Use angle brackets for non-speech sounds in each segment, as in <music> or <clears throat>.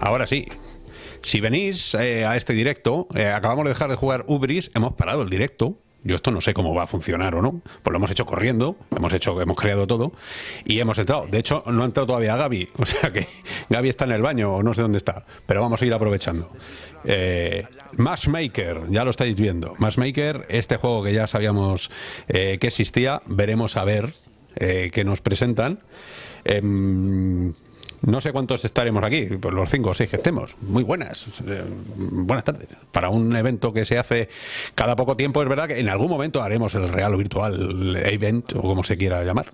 Ahora sí. Si venís eh, a este directo, eh, acabamos de dejar de jugar Ubris, hemos parado el directo. Yo esto no sé cómo va a funcionar o no. Pues lo hemos hecho corriendo, hemos hecho, hemos creado todo y hemos entrado. De hecho, no ha entrado todavía Gaby. <laughs> O sea que Gaby está en el baño o no sé dónde está. Pero vamos a ir aprovechando. Eh, Matchmaker, ya lo estáis viendo. Matchmaker, este juego que ya sabíamos que existía, veremos a ver qué nos presentan. No sé cuántos estaremos aquí, pues los cinco o seis que estemos. Muy buenas. Eh, buenas tardes. Para un evento que se hace cada poco tiempo, es verdad que en algún momento haremos el real o virtual event, o como se quiera llamar.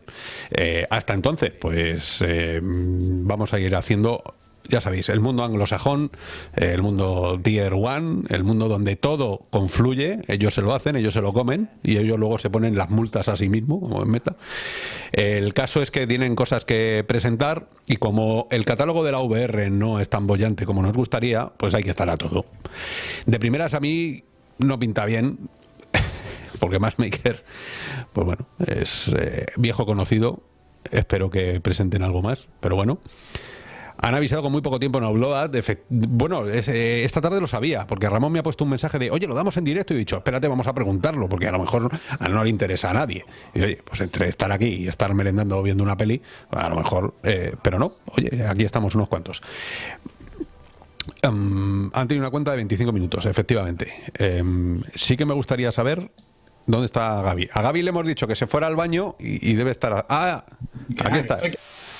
Eh, hasta entonces, pues eh, vamos a ir haciendo ya sabéis, el mundo anglosajón, eh, el mundo tier one, el mundo donde todo confluye, ellos se lo hacen, ellos se lo comen y ellos luego se ponen las multas a sí mismos, como en meta. El caso es que tienen cosas que presentar y como el catálogo de la VR no es tan bollante como nos gustaría, pues hay que estar a todo. De primeras a mí no pinta bien, <laughs> porque Maker, pues bueno, es eh, viejo conocido, espero que presenten algo más, pero bueno. Han avisado con muy poco tiempo en Upload. Bueno, eh, esta tarde lo sabía, porque Ramón me ha puesto un mensaje de, oye, lo damos en directo. Y he dicho, espérate, vamos a preguntarlo, porque a lo mejor no le interesa a nadie. Y oye, pues entre estar aquí y estar merendando viendo una peli, a lo mejor, eh, pero no, oye, aquí estamos unos cuantos. Um, han tenido una cuenta de 25 minutos, efectivamente. Um, sí que me gustaría saber dónde está Gaby. A Gaby le hemos dicho que se fuera al baño y, y debe estar... Ah, aquí está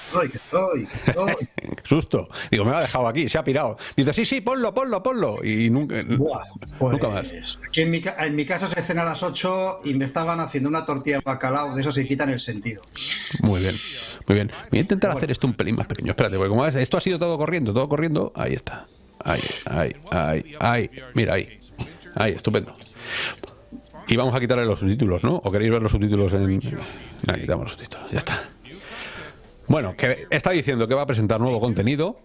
estoy, que estoy, que estoy. <laughs> Susto. Digo, me lo ha dejado aquí, se ha pirado. Dice, sí, sí, ponlo, ponlo, ponlo. Y nunca, pues, nunca más. Aquí en mi, en mi, casa se cena a las 8 y me estaban haciendo una tortilla de bacalao, de eso se quitan el sentido. Muy bien, muy bien. Voy a intentar hacer esto un pelín más pequeño. Espérate, porque como ves, esto ha sido todo corriendo, todo corriendo. Ahí está. Ahí, ahí, ahí, ahí. Mira, ahí. Ahí, estupendo. Y vamos a quitarle los subtítulos, ¿no? ¿O queréis ver los subtítulos en...? Quitamos los subtítulos, ya está. Bueno, que está diciendo que va a presentar nuevo contenido.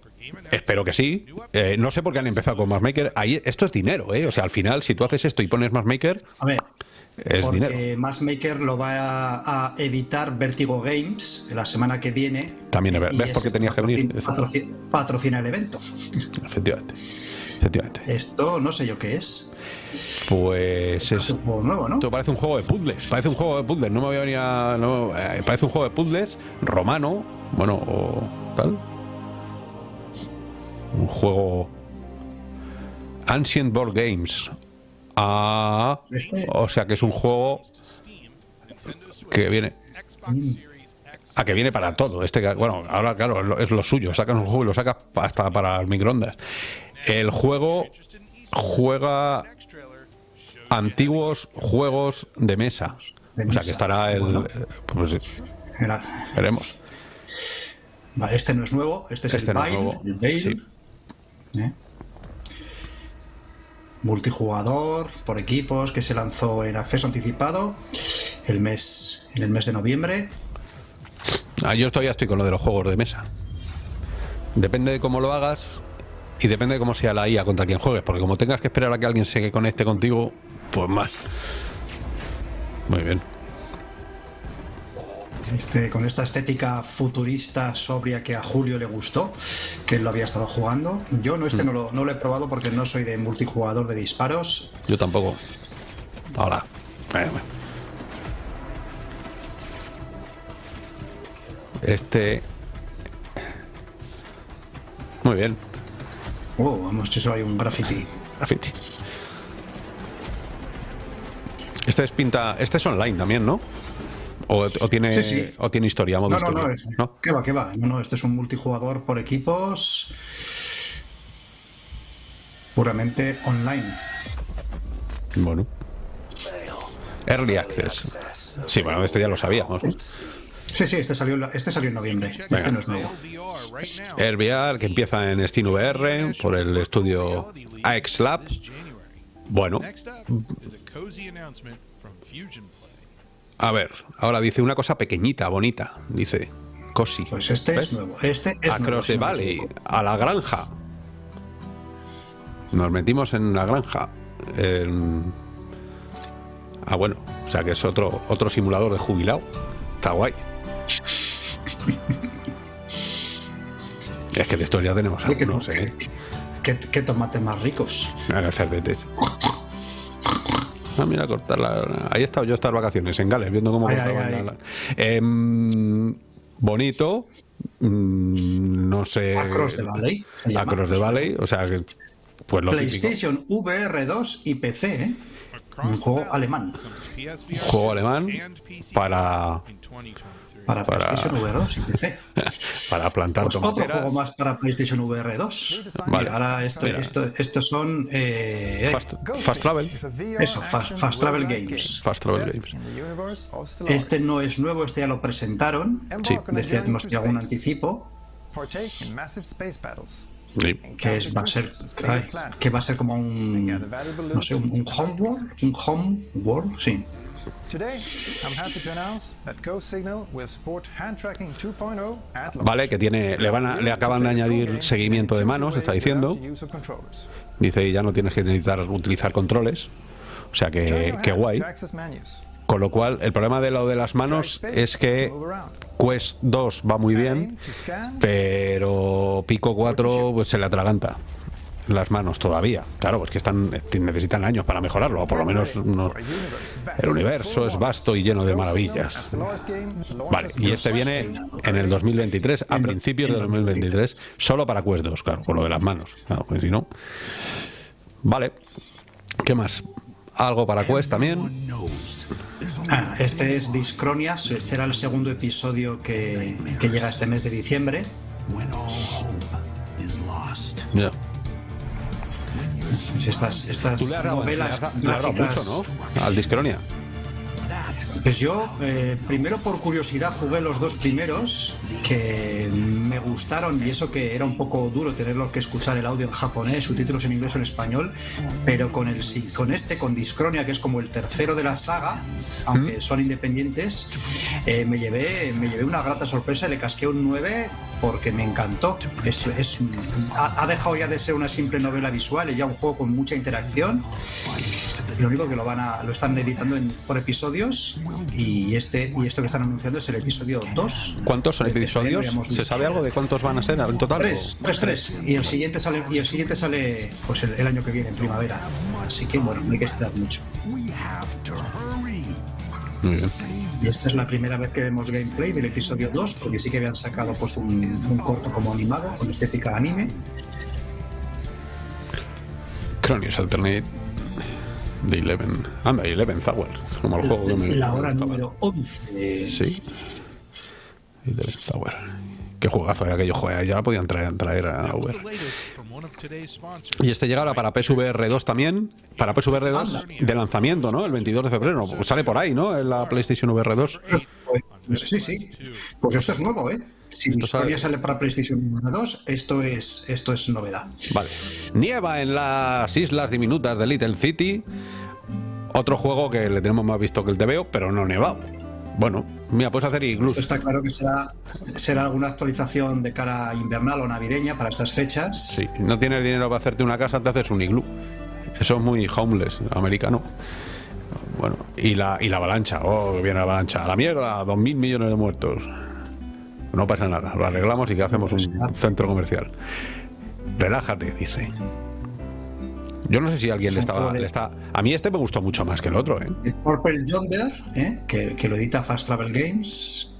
Espero que sí. Eh, no sé por qué han empezado con Maker. Ahí, esto es dinero, ¿eh? O sea, al final, si tú haces esto y pones Maker... A ver, es porque Maker lo va a, editar Vertigo Games la semana que viene. También, ¿ves por qué tenías que venir? patrocina el evento. Efectivamente. Efectivamente. Esto no sé yo qué es. Pues es. Un juego nuevo, ¿no? Esto parece un juego de puzzles. Parece un juego de puzzles. No me había venido a. No, eh, parece un juego de puzzles romano. Bueno, o tal. Un juego. Ancient Board Games. Ah. O sea que es un juego. Que viene. A ah, que viene para todo. Este, bueno, ahora claro, es lo suyo. Sacas un juego y lo sacas hasta para el microondas. El juego juega antiguos juegos de mesa. o sea que estará el... Pues, veremos. Vale, este no es nuevo, este es el este Bale. ¿Eh? Multijugador por equipos que se lanzó en acceso anticipado el mes, en el mes de noviembre. Ah, yo todavía estoy con lo de los juegos de mesa. Depende de cómo lo hagas, y depende de cómo sea la IA contra quien juegues, porque como tengas que esperar a que alguien se conecte contigo, pues más. Muy bien. Este, con esta estética futurista sobria que a Julio le gustó, que él lo había estado jugando. Yo no este mm. no, lo, he probado porque no soy de multijugador de disparos. Yo tampoco. Hola. Este... Muy bien. Oh, vamos, eso hay un graffiti. Graffiti. Este es pinta. Este es online también, ¿no? O, tiene, o tiene historia, no, no, No, ¿Qué va, qué va? No, no, este es un multijugador por equipos. Puramente online. Bueno. Early Access. Sí, bueno, este ya lo sabíamos. Sí, sí, este salió, este salió en noviembre. Este no es nuevo. VR, que empieza en VR por el estudio AX Lab. Bueno. A ver, ahora dice una cosa pequeñita, bonita. Dice, Cosi. Pues este es nuevo. Este es Across the Valley, a la granja. Nos metimos en la granja. Ah, bueno, o sea que es otro, otro simulador de jubilado. Está guay. <laughs> Es que de estos ya tenemos Oye, ¿qué, ¿eh? qué- qué tomates más ricos. Cerdetes. Ah, mira, cortar la... Ahí he estado yo estas vacaciones en Gales, viendo cómo Ay, cortaban ay, ay. la- Em, bonito. mm, no sé. Across the Valley. Across the Valley, o sea que. Pues lo típico. PlayStation VR 2 y PC, ¿eh? Un juego alemán. Juego alemán para, Para, Para- PlayStation VR 2 y PC. <laughs> para plantar Pues otro juego más para PlayStation VR 2. Vale. Mira, ahora esto, esto- estos son eh, eh, Fast, Fast Travel. Eso, Fast- Fast Travel Games. Fast Travel Games. Este no es nuevo, este ya lo presentaron. Sí. De este ya tenemos ya un anticipo. Sí. Que es, va a ser que va a ser como un no sé, un, un homeworld, un home world, sí. Today, I'm happy to announce that Go Signal will support hand tracking 2.0 at launch. Vale, que tiene, le, van a- le acaban de añadir seguimiento de manos, está diciendo. Dice, ya no tienes que necesitar utilizar controles. O sea que, que guay. Con lo cual, el problema de lo de las manos es que Quest 2 va muy bien, pero Pico 4 pues, se le atraganta las manos todavía. Claro, pues que están necesitan años para mejorarlo, o por lo menos no- el universo es vasto y lleno de maravillas. Vale, y este viene en el 2023, a principios de 2023, solo para Quest 2, claro, con lo de las manos. Claro, pues si no. Vale, ¿qué más? Algo para Quest también. Ah, este es Discronia, se- será el segundo episodio que, que llega este mes de diciembre. Ya. Pues Estas, estas novelas gráficas. mucho, ¿no? Al Discronia. Pues yo, eh, primero por curiosidad, jugué los dos primeros que me gustaron y eso que era un poco duro tenerlo que escuchar el audio en japonés, subtítulos en inglés o en español, pero con, el, con este, con Discronia, que es como el tercero de la saga, aunque son independientes, eh, me, llevé, me llevé una grata sorpresa y le casqué un 9 porque me encantó. Es, es- ha, ha dejado ya de ser una simple novela visual y ya un juego con mucha interacción. Y lo único que lo van a lo están editando en- por episodios y este y esto que están anunciando es el episodio 2. ¿Cuántos son episodios? ¿Se sabe algo de cuántos van a ser en total? Tres, tres, tres. Y el siguiente sale, y el siguiente sale pues el, el año que viene, en primavera. Así que bueno, no hay que esperar mucho. Muy bien. Y esta es la primera vez que vemos gameplay del episodio 2, porque sí que habían sacado pues un, un corto como animado, con estética anime. Cronius Alternate de Eleven. Anda, Eleven Hour. Es como el juego que me. La hora número 11. Sí. Eleven Hour. Qué juegazo era que yo jugué. Ya la podían traer, traer a Uber. Y este llega ahora para PSVR 2 también. Para PSVR 2 Anda. de lanzamiento, ¿no? El 22 de febrero. Pues sale por ahí, ¿no? En la PlayStation VR 2. Pues, sí, sí. Pues esto es nuevo, ¿eh? Si Discordia sale- sale para PlayStation 2, esto es, esto es novedad. Vale. Nieva en las islas diminutas de Little City. Otro juego que le tenemos más visto que el TVO, pero no nevado. Bueno, mira, puedes hacer. Esto está claro que será, será alguna actualización de cara invernal o navideña para estas fechas. Si no tienes dinero para hacerte una casa, te haces un iglú. Eso es muy homeless, americano. Bueno, y la, y la avalancha. Oh, viene la avalancha. A la mierda, dos mil millones de muertos. No pasa nada, lo arreglamos y que hacemos un centro comercial. Relájate, dice. Yo no sé si alguien le estaba, le está. A mí este me gustó mucho más que el otro, ¿eh? El Purple Yonder, ¿eh? que, que lo edita Fast Travel Games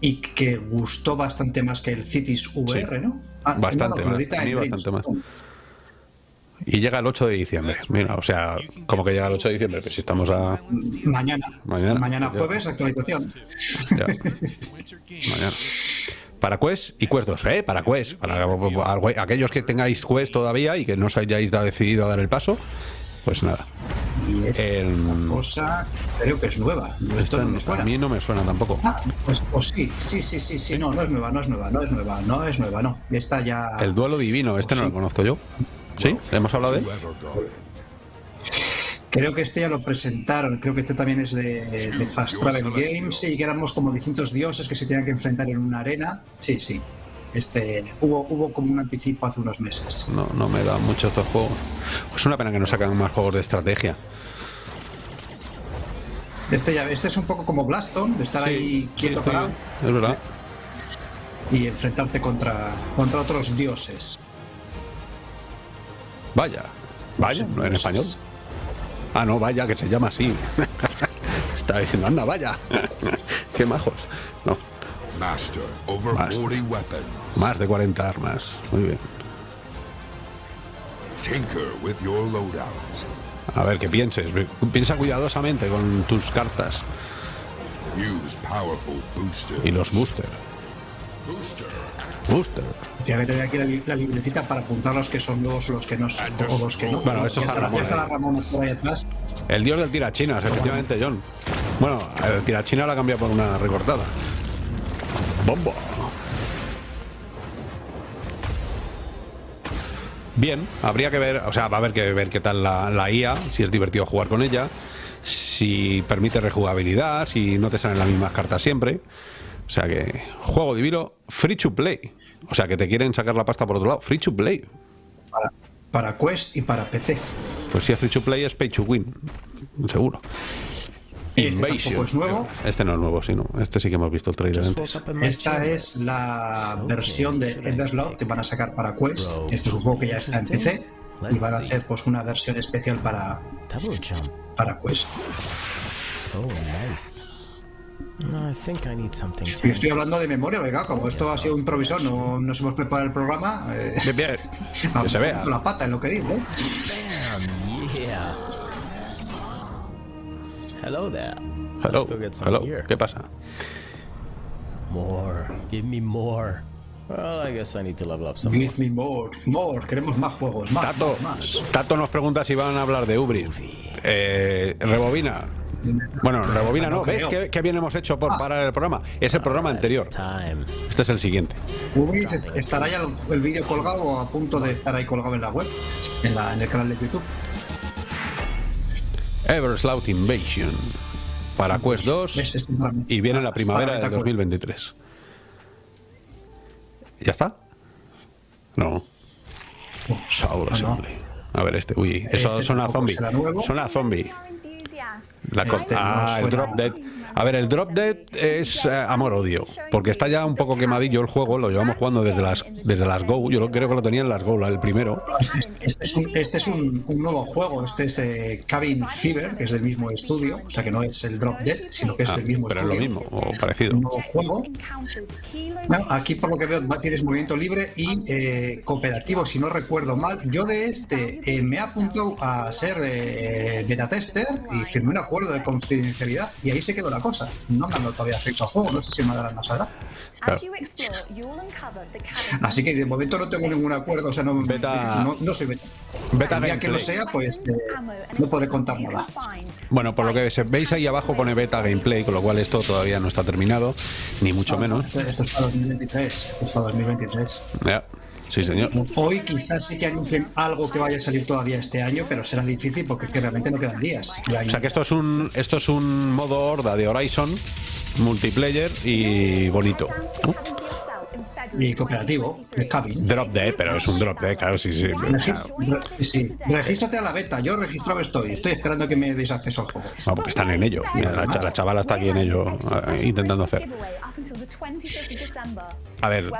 y que gustó bastante más que el Cities VR, ¿no? Ah, Bastante no, más, a mí bastante más. Y llega el 8 de diciembre. Mira, o sea, como que llega el 8 de diciembre, pues si estamos a. Mañana. Mañana. Mañana jueves, actualización. Ya. <laughs> Mañana. Para Quest y Quest 2, ¿eh? Para Quest. Para aquellos que tengáis Quest todavía y que no os hayáis decidido a dar el paso, pues nada. Y es El- una cosa, creo que es nueva. Esto Esta no me a mí no me suena tampoco. Ah, pues, pues sí, sí, sí, sí, sí, no, no es nueva, no es nueva, no es nueva, no es nueva, no. Esta ya. El duelo divino, este no lo conozco yo. ¿Sí? ¿Hemos hablado de él? Creo que este ya lo presentaron, creo que este también es de, de Fast Travel Games, sí, que éramos como distintos dioses que se tenían que enfrentar en una arena. Sí, sí. Este, hubo, hubo como un anticipo hace unos meses. No, no me da mucho estos juegos. Es una pena que no sacan más juegos de estrategia. Este ya, este es un poco como Blaston, de estar ahí quieto estoy- parado. Es verdad. y enfrentarte contra, contra otros dioses. Vaya, vaya, ¿no en dioses. español. Ah, no, vaya, que se llama así. <laughs> Estaba diciendo, anda, vaya. <laughs> Qué majos. No, Master over Master. 40 weapons. más de 40 armas. Muy bien. Tinker with your loadout. A ver, que pienses. Piensa cuidadosamente con tus cartas Use powerful booster. y los booster. Booster. Booster. Tiene que tener aquí la, la libretita para apuntar los que son nuevos, los que no son, o los que no. Bueno, eso Ya está está, Ramón ya está la ahí. Ramona por ahí atrás. El dios del tirachinas, efectivamente, John. Bueno, el tirachina la cambia por una recortada. Bombo. Bien, habría que ver, o sea, va a haber que ver qué tal la, la IA, si es divertido jugar con ella, si permite rejugabilidad, si no te salen las mismas cartas siempre. O sea que, juego divino, free to play. O sea que te quieren sacar la pasta por otro lado, free to play. Para, para Quest y para PC. Pues si es free to play es pay to win, seguro. Este tampoco es nuevo. Este no es nuevo, sino este sí que hemos visto el trailer antes. Esta es la versión de Everslot que van a sacar para Quest. Este es un juego que ya está en PC y van a hacer pues una versión especial para, para Quest. Oh, nice. No, I think I need something Y estoy hablando de memoria, venga, como esto ha sido improvisado, no nos hemos preparado el programa. Eh, Bien, bien. <laughs> Que se vea. la pata en lo que digo, ¿eh? Bam, yeah. Hello there. Hello, Let's go get some hello. here. ¿Qué pasa? More. Give me more. Well, I guess I need to level up some more. Give me more, more, queremos más juegos, más, Tato, más. Tato nos pregunta si van a hablar de Ubris. Eh, rebobina. Bueno, rebobina no. No ¿Ves qué, qué bien hemos hecho por parar el programa? Es el programa Alright, anterior. Este es el siguiente. Estará ya el, vídeo colgado o a punto de estar ahí colgado en la web, en, la, en el canal de YouTube. Everslout Invasion. Para Quest 2 ¿Ves? Este y viene la para primavera de MetaQuest. 2023. ¿Ya está? No. Ah. Assembly. A ver este. Uy, eso Este suena a tampoco zombie. Suena a zombie. La Este no ah, el Drop Dead. A ver, el Drop Dead es eh, amor-odio. Porque está ya un poco quemadillo el juego. Lo llevamos jugando desde las, desde las Go. Yo creo que lo tenía en las Go, el primero. Este es un, este es un, un nuevo juego, este es eh, Cabin Fever, que es del mismo estudio, o sea que no es el Drop Dead, sino que es Ah, del mismo pero es lo estudio. mismo, o parecido. Un nuevo juego. Bueno, aquí por lo que veo tienes movimiento libre y eh, cooperativo, si no recuerdo mal. Yo de este eh, me he apuntado a ser eh, beta tester y firmé un acuerdo de confidencialidad y ahí se quedó la cosa. No me han dado todavía acceso al juego, no sé si me darán más ahora. Así que de momento no tengo ningún acuerdo, o sea, no, Beta- no, no soy beta. Beta El día que lo sea, pues eh, no podré contar nada. Bueno, por lo que se- veis ahí abajo pone beta gameplay, con lo cual esto todavía no está terminado, ni mucho No, no, menos. Esto, esto es para 2023. Esto es para 2023. Ya, Sí, señor. Hoy quizás sí que anuncien algo que vaya a salir todavía este año, pero será difícil porque es que realmente no quedan días. O sea que esto es un esto es un modo horda de Horizon, multiplayer y bonito. ¿no? Y cooperativo, es cabin. Drop Dead, pero es un drop dead, claro, sí, sí. Re- sí. Regístrate a la beta, yo registrado estoy, estoy esperando que me deis acceso al juego. Ah, porque están en ello. Mira, la, la chavala está aquí en ello, eh, intentando hacer. A ver,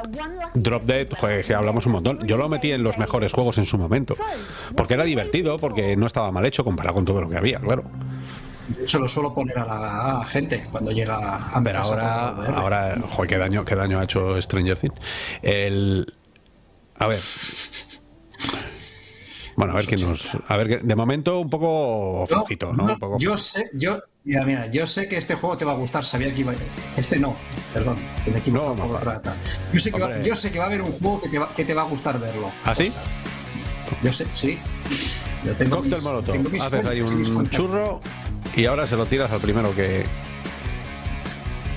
Drop Dead, joder, que hablamos un montón. Yo lo metí en los mejores juegos en su momento. Porque era divertido, porque no estaba mal hecho comparado con todo lo que había, claro. Eso lo suelo poner a la, a gente cuando llega a casa ahora, ahora, joder, qué daño, qué daño ha hecho Stranger Things. El, a ver. Bueno, a ver quién nos. A ver, que- de momento un poco flojito, ¿no? no, Un poco yo sé, yo, mira, mira, yo sé que este juego te va a gustar, sabía que iba Este no, perdón, que me No, por otra. Yo sé, que va, yo sé que va a haber un juego que te va, que te va a gustar verlo. ¿Ah, sí? Yo sé, sí. Yo tengo Cóctel mis- molotov. tengo mis Haces ahí fuentes y mis un churro y ahora se lo tiras al primero que.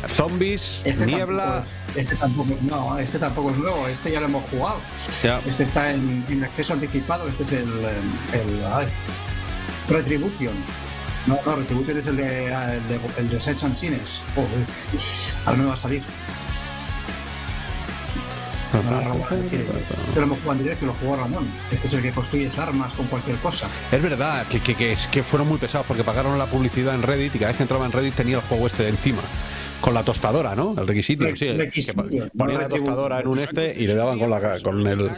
Zombies, Este niebla. Tampoco es, este tampoco, no, este tampoco es nuevo, este ya lo hemos jugado. Ya. Este está en, en acceso anticipado, este es el, el, ay, Retribution. No, no, Retribution es el de, el de, el de Sets and Sines. Joder, ahora no me va a salir. Ahora Ramón a decir, Este lo hemos jugado en directo, lo jugó Ramón. Este es el que construyes armas con cualquier cosa. Es verdad que, que, que, es que fueron muy pesados porque pagaron la publicidad en Reddit y cada vez que entraba en Reddit tenía el juego este de encima. Con la tostadora, ¿no? El requisito, Re- sí. requisito, que no ponía la tostadora en un este y le daban con, la, con el...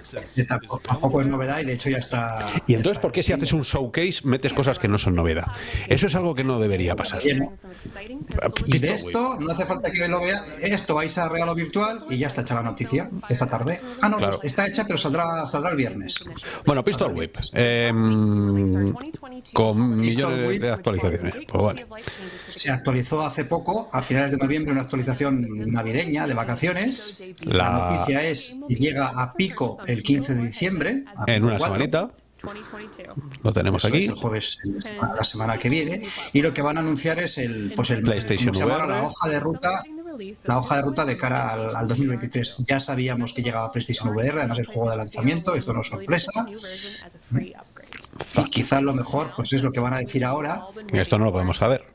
Tampoco, es novedad y de hecho ya está. Y entonces, ¿por qué si haces un showcase metes cosas que no son novedad? Eso es algo que no debería pasar. Y de esto no hace falta que lo vea. Esto vais a regalo virtual y ya está hecha la noticia esta tarde. Ah, no, Claro. está hecha, pero saldrá, saldrá el viernes. Bueno, Pistol Whip. eh, con millones de actualizaciones. Pues vale. Se actualizó hace poco, a finales de noviembre, una actualización navideña de vacaciones. La, La- noticia es que llega a pico el 15 de diciembre. En una 4. semanita. Lo tenemos Eso es aquí. el jueves la semana- la semana que viene y lo que van a anunciar es el pues el PlayStation ¿cómo se llama? VR. la hoja de ruta la hoja de ruta de cara al, al 2023 ya sabíamos que llegaba PlayStation VR además el juego de lanzamiento esto no es sorpresa y quizás lo mejor pues es lo que van a decir ahora Esto no lo podemos saber.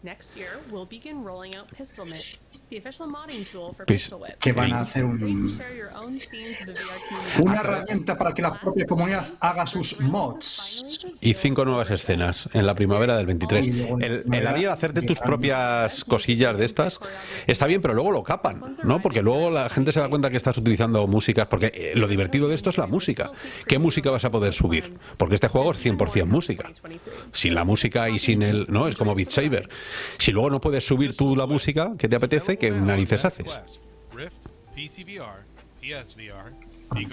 Que van a hacer un- una herramienta para que la propia comunidad haga sus mods Y cinco nuevas escenas en la primavera del 23. El, el Ariel hacerte tus propias cosillas de estas está bien, pero luego lo capan, ¿no? Porque luego la gente se da cuenta que estás utilizando músicas, porque eh, lo divertido de esto es la música. ¿Qué música vas a poder subir? Porque este juego es 100% música. Sin la música y sin el... No, es como Beat Saber. Si luego no puedes subir tú la música que te apetece, ¿qué narices haces?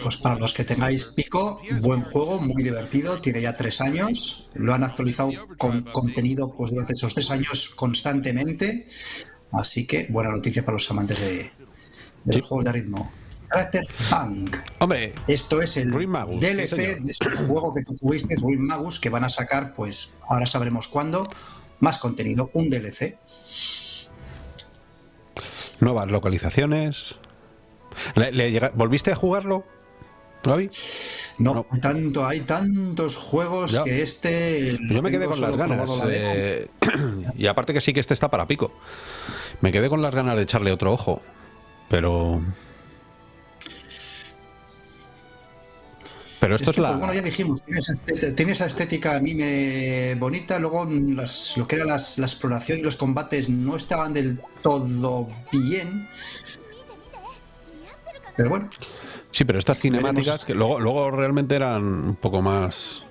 Pues para los que tengáis pico, buen juego, muy divertido, tiene ya tres años, lo han actualizado con contenido pues durante esos tres años constantemente, así que buena noticia para los amantes de, Sí. juego de ritmo. Character Punk. Hombre, Esto es el Magus, DLC de este juego que tú jugaste, Ruin Magus, que van a sacar, pues ahora sabremos cuándo, más contenido, un DLC. nuevas localizaciones. ¿Le- le llega- ¿Volviste a jugarlo, Gaby? No, No. hay tanto, hay tantos juegos Ya. que este. Yo me quedé con las ganas. la eh, <clears throat> y aparte que sí que este está para pico. Me quedé con las ganas de echarle otro ojo. Pero. Pero esto es Este, pues, la. bueno, ya dijimos, tiene esa, estética, anime bonita, luego mm, las- lo que era las- la exploración y los combates no estaban del todo bien. Pero bueno, Sí, pero estas cinemáticas que luego, luego realmente eran un poco más.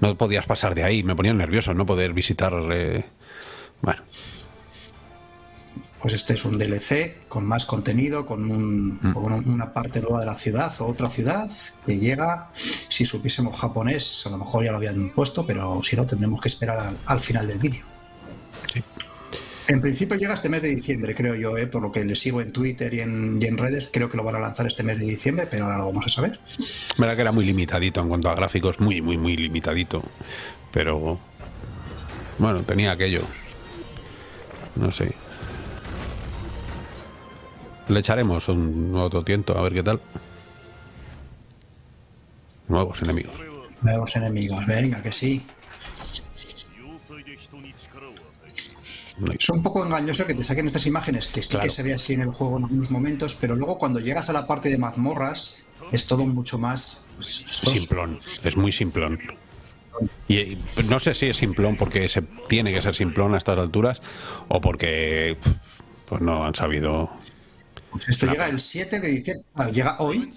No podías pasar de ahí. Me ponían nervioso no poder visitar. eh, Bueno, pues este es un DLC con más contenido, con, un- Mm. con un- una parte nueva de la ciudad o otra ciudad que llega. Si supiésemos japonés, a lo mejor ya lo habían puesto, pero si no, tendremos que esperar al, al final del vídeo. Sí. En principio llega este mes de diciembre, creo yo, ¿eh? por lo que le sigo en Twitter y en, y en redes, creo que lo van a lanzar este mes de diciembre, pero ahora lo vamos a saber. verdad que era muy limitadito en cuanto a gráficos, muy, muy, muy limitadito. Pero. Bueno, tenía aquello. No sé. Le echaremos un nuevo tiento a ver qué tal. Nuevos enemigos. Nuevos enemigos, venga, que sí. Es un poco engañoso que te saquen estas imágenes, que sí Claro. que se ve así en el juego en algunos momentos, pero luego cuando llegas a la parte de mazmorras es todo mucho más pues. Simplón. Es muy simplón. Y, y no sé si es simplón porque se tiene que ser simplón a estas alturas o porque pues no han sabido. Pues esto llega el 7 de diciembre. Ah, Llega hoy.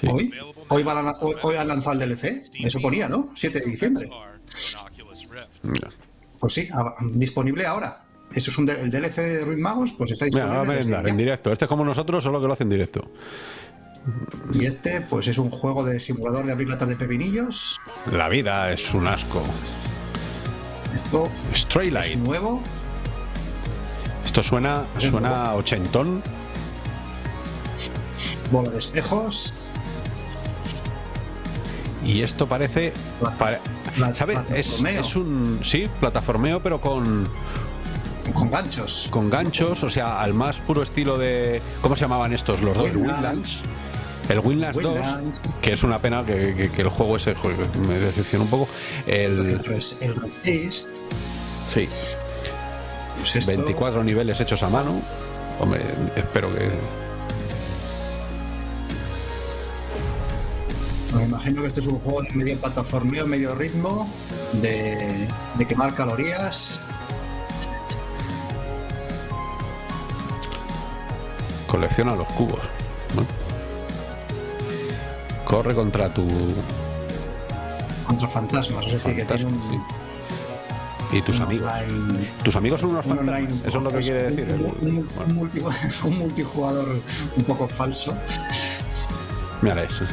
Sí. Hoy. Hoy, va la- hoy, hoy han lanzado el DLC. Eso ponía, ¿no? 7 de diciembre. Pues sí, a- disponible ahora. Eso es un el DLC de Ruin Magos, pues está disponible. va a desde merendar ya. en directo. Este es como nosotros, solo que lo hacen en directo. Y este, pues es un juego de simulador de abrir latas de pepinillos. La vida es un asco. Esto es nuevo. Esto suena, suena ochentón. Bola de espejos. Y esto parece. pare- ¿Sabes? Es, un. Sí, plataformeo, pero con, Con ganchos. con ganchos. O sea, al más puro estilo de. ¿Cómo se llamaban estos? Los dos. El. Windlands. El Windlands 2. Windlands. Que es una pena que, que- que el juego ese me decepciona un poco. El, El. res- el Resist. Sí, Pues esto, 24 niveles hechos a mano. Hombre, espero que. Me imagino que esto es un juego de medio plataformeo, medio ritmo, de, de quemar calorías. Colecciona los cubos. ¿no? Corre contra tu. Contra fantasmas, es decir, que tiene un, sí. Y tus un amigos. online- Tus amigos son unos un fantasmas. online Eso es lo que quiere decir. un, el- un- bueno, un multi- <laughs> un multijugador un poco falso. mira eso.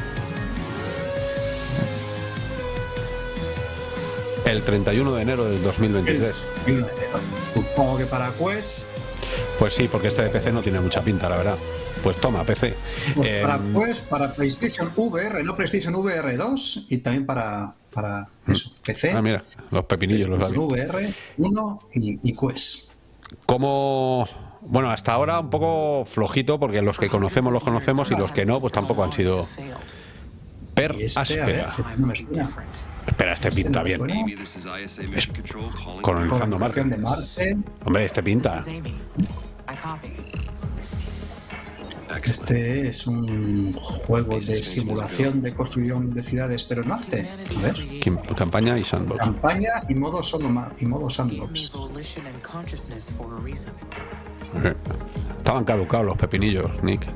El 31 de enero del 2023. Y uno de enero. Supongo que para Quest, Pues sí, porque este de PC no tiene mucha pinta, la verdad. Pues toma, PC. pues Eh, para Quest, para PlayStation VR, no PlayStation VR 2 y también para, para eso, PC, ah, mira, los pepinillos los había. VR 1 y, y Quest. Como. Bueno, hasta ahora un poco flojito, porque los que conocemos los conocemos y los que no, pues tampoco han sido per este, áspera. Espera, este pinta bien. Es colonizando Marte. colonización de Marte. Hombre, este pinta. Este es un juego de simulación de construcción de ciudades, pero en Marte. A ver. Campaña y sandbox. Campaña y modo, Sodoma, y modo sandbox. Eh, Estaban caducados los pepinillos, Nick.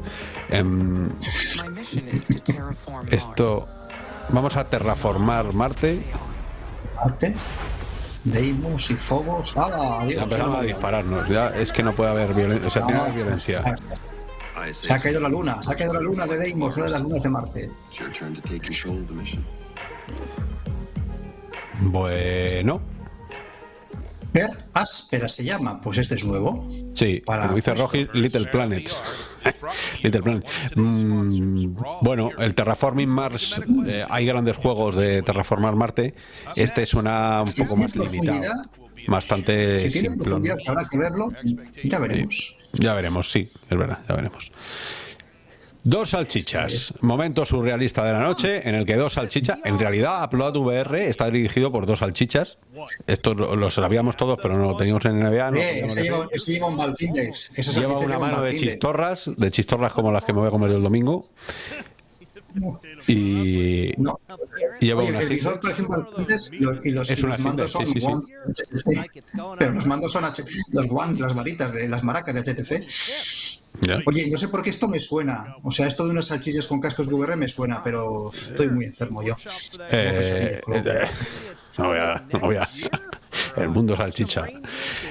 Em, esto. Vamos a terraformar Marte. Marte. Deimos y Phobos. ¡Hala! Ya Adiós. empezaron a ¡Hala! dispararnos. Ya es que no puede haber violencia. O sea, tiene que haber violencia. Se ha caído la luna, se ha caído la luna de Deimos, una de las lunas de Marte. Bueno. Per áspera se llama, pues este es nuevo. Sí, Para- como dice Rogi, Little Planets. <laughs> Little Planet. Mm, bueno, el Terraforming Mars, eh, hay grandes juegos de terraformar Marte. Este suena un Si poco más limitado. Bastante Si tiene simplón. profundidad, habrá que verlo, ya veremos. Ya veremos, sí, es verdad, ya veremos. Dos salchichas. Momento surrealista de la noche en el que dos salchichas. En realidad, Upload VR está dirigido por dos salchichas. Esto lo, sabíamos todos, pero no lo teníamos en NBA. no Eh, ese, lleva, ese lleva un. Esa Lleva una un mano de chistorras, de chistorras como las que me voy a comer el domingo. Y No. lleva Oye, una el visor parece un Valfindex y los, y los, y mandos son sí, sí, guants HTC. Pero los mandos son H los guants, las varitas de las maracas de HTC. Oye, no sé por qué esto me suena. O sea, esto de unas salchichas con cascos de VR me suena, pero estoy muy enfermo yo. Eh, eh, no voy a, no voy a- El mundo salchicha.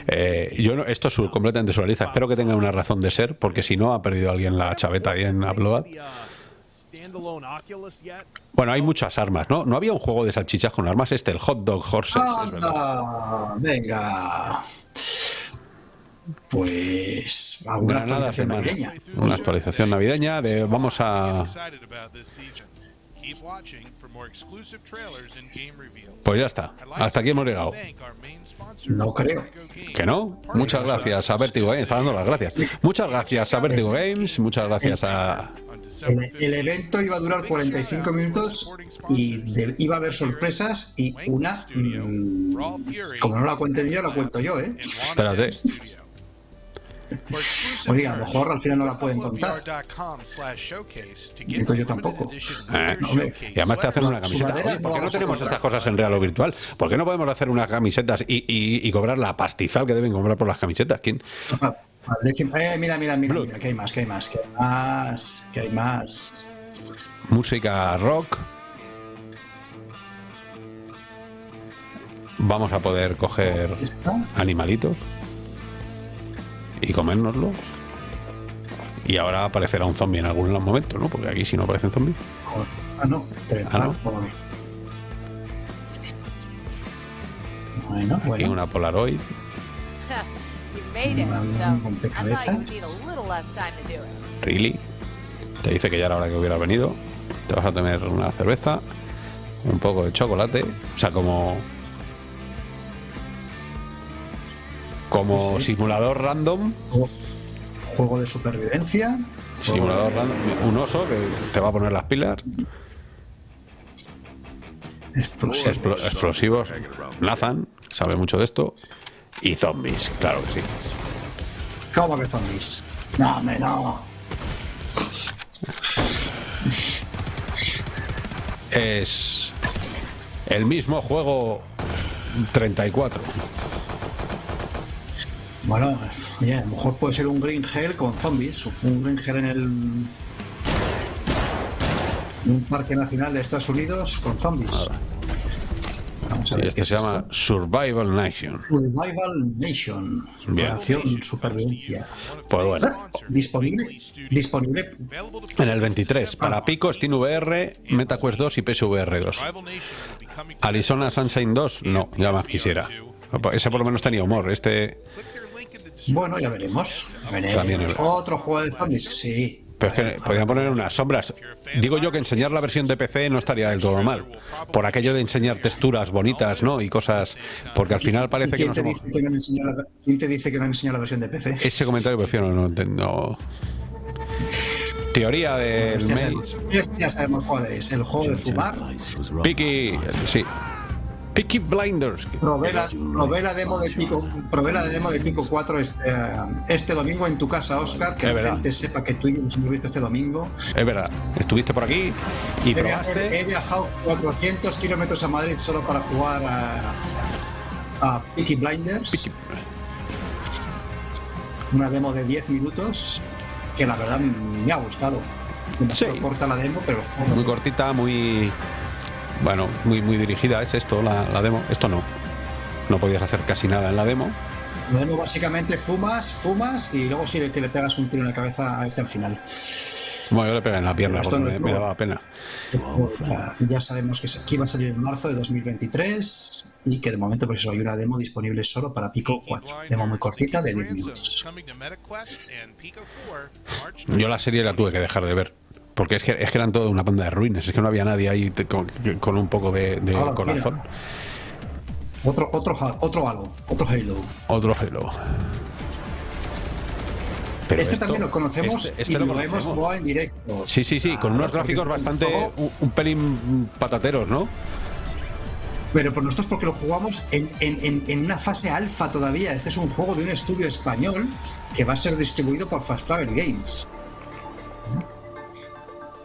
Eh, yo no, esto es completamente surrealista. Espero que tenga una razón de ser, porque si no, ha perdido alguien la chaveta ahí en Upload. Bueno, hay muchas armas, ¿no? No había un juego de salchichas con armas, este, el Hot Dog Horses, es verdad. ¡Anda! Venga. Pues alguna actualización navideña. Una actualización navideña de vamos a... Excited about this season. Keep watching for more exclusive trailers and game reveals. Pues ya está. Hasta aquí hemos llegado. No creo. ¿Que no? Muchas gracias a Vertigo Games. Está dando las gracias. Muchas gracias a Vertigo Games. Muchas gracias a... El, el evento iba a durar 45 minutos y de- iba a haber sorpresas y una, mm, como no la cuente yo, la cuento yo, ¿eh? Espérate. <laughs> Oiga, a lo mejor al final no la pueden contar. Entonces yo tampoco. Eh, Y además te hacen una camiseta. Oye, ¿Por qué no tenemos estas cosas en real o virtual? ¿Por qué no podemos hacer unas camisetas y, y- y cobrar la pastizal que deben cobrar por las camisetas? ¿Quién? Eh, mira, mira, mira, mira, que hay más, que hay más, que hay más, que hay más. Música rock. Vamos a poder coger animalitos y comérnoslos. Y ahora aparecerá un zombie en algún momento, ¿no? Porque aquí si no aparecen zombies. ah, no, Ah, no. por- Bueno, Aquí bueno. una Polaroid. Un rompecabezas. Really. Te dice que ya era hora que hubiera venido. Te vas a tener una cerveza, un poco de chocolate. O sea, como. Como es. simulador random. Juego- de supervivencia. Simulador de- random. Un oso que te va a poner las pilas. explosivo. Explo- explosivos. Nathan sabe mucho de esto. Y zombies, claro que sí. ¿Cómo que zombies? No, hombre, no. Es el mismo juego 34. Bueno, oye, a lo mejor puede ser un Green Hell con zombies. Un Green Hell en el. Un parque nacional de Estados Unidos con zombies. Vamos a Y ver este se es llama esto. Survival Nation. Survival Nation. Bien. Acción supervivencia. Pues bueno. Disponible. Disponible. En el 23, para Pico, SteamVR, MetaQuest 2 y PSVR 2. Rival Nation will be coming to Arizona Sunshine 2, no, ya más quisiera. Ese por lo menos tenía humor. Este. Bueno, ya veremos. Ya veremos. También es- Otro juego de zombies, sí. Pero es que podían poner unas sombras. Digo yo que enseñar la versión de PC no estaría del todo mal. Por aquello de enseñar texturas bonitas, ¿no? Y cosas. Porque al final ¿Y parece que ¿Quién no te, somos. dice que no han enseñado la, ¿Quién te dice que no han enseñado la versión de PC? Ese comentario prefiero no. no- Teoría del Este ya, ya sabemos cuál es. El juego de fumar. Piki, sí. Piki Blinders. Probé la, probé la demo de Pico, probé la demo de Pico 4 este, este domingo en tu casa, Oscar. Que Es la verdad. gente sepa que tú y yo nos hemos visto este domingo. Es verdad. Estuviste por aquí y He, probaste. he- viajado 400 kilómetros a Madrid solo para jugar a, a Peaky Blinders. Una demo de 10 minutos que la verdad me ha gustado. Sí. corta la demo, pero Muy cortita, muy. Bueno, muy, muy dirigida es esto, la, la demo. Esto no. No podías hacer casi nada en la demo. la demo básicamente fumas, fumas y luego sí que le pegas un tiro en la cabeza a este al final. Bueno, yo le pegué en la pierna Esto porque no me, me daba pena. Esto ya, ya sabemos que, que iba a salir en marzo de 2023 y que de momento pues eso, hay una demo disponible solo para Pico 4. Demo muy cortita de 10 minutos. Coming to MetaQuest and Pico 4, March Yo la serie la tuve que dejar de ver. Porque es que, es que eran toda una banda de ruines. Es que no había nadie ahí te- con, con un poco de, de Ahora, corazón. mira. Otro, otro, otro Halo, otro Halo. Otro Halo. Pero este esto- también lo conocemos este- este y lo, hemos conocemos. jugado en directo. Sí, sí, sí, con Ah, unos porque gráficos bastante. Un, un pelín patateros, ¿no? Pero por nosotros porque lo jugamos en, en- en- en una fase alfa todavía. Este es un juego de un estudio español que va a ser distribuido por Fast Travel Games.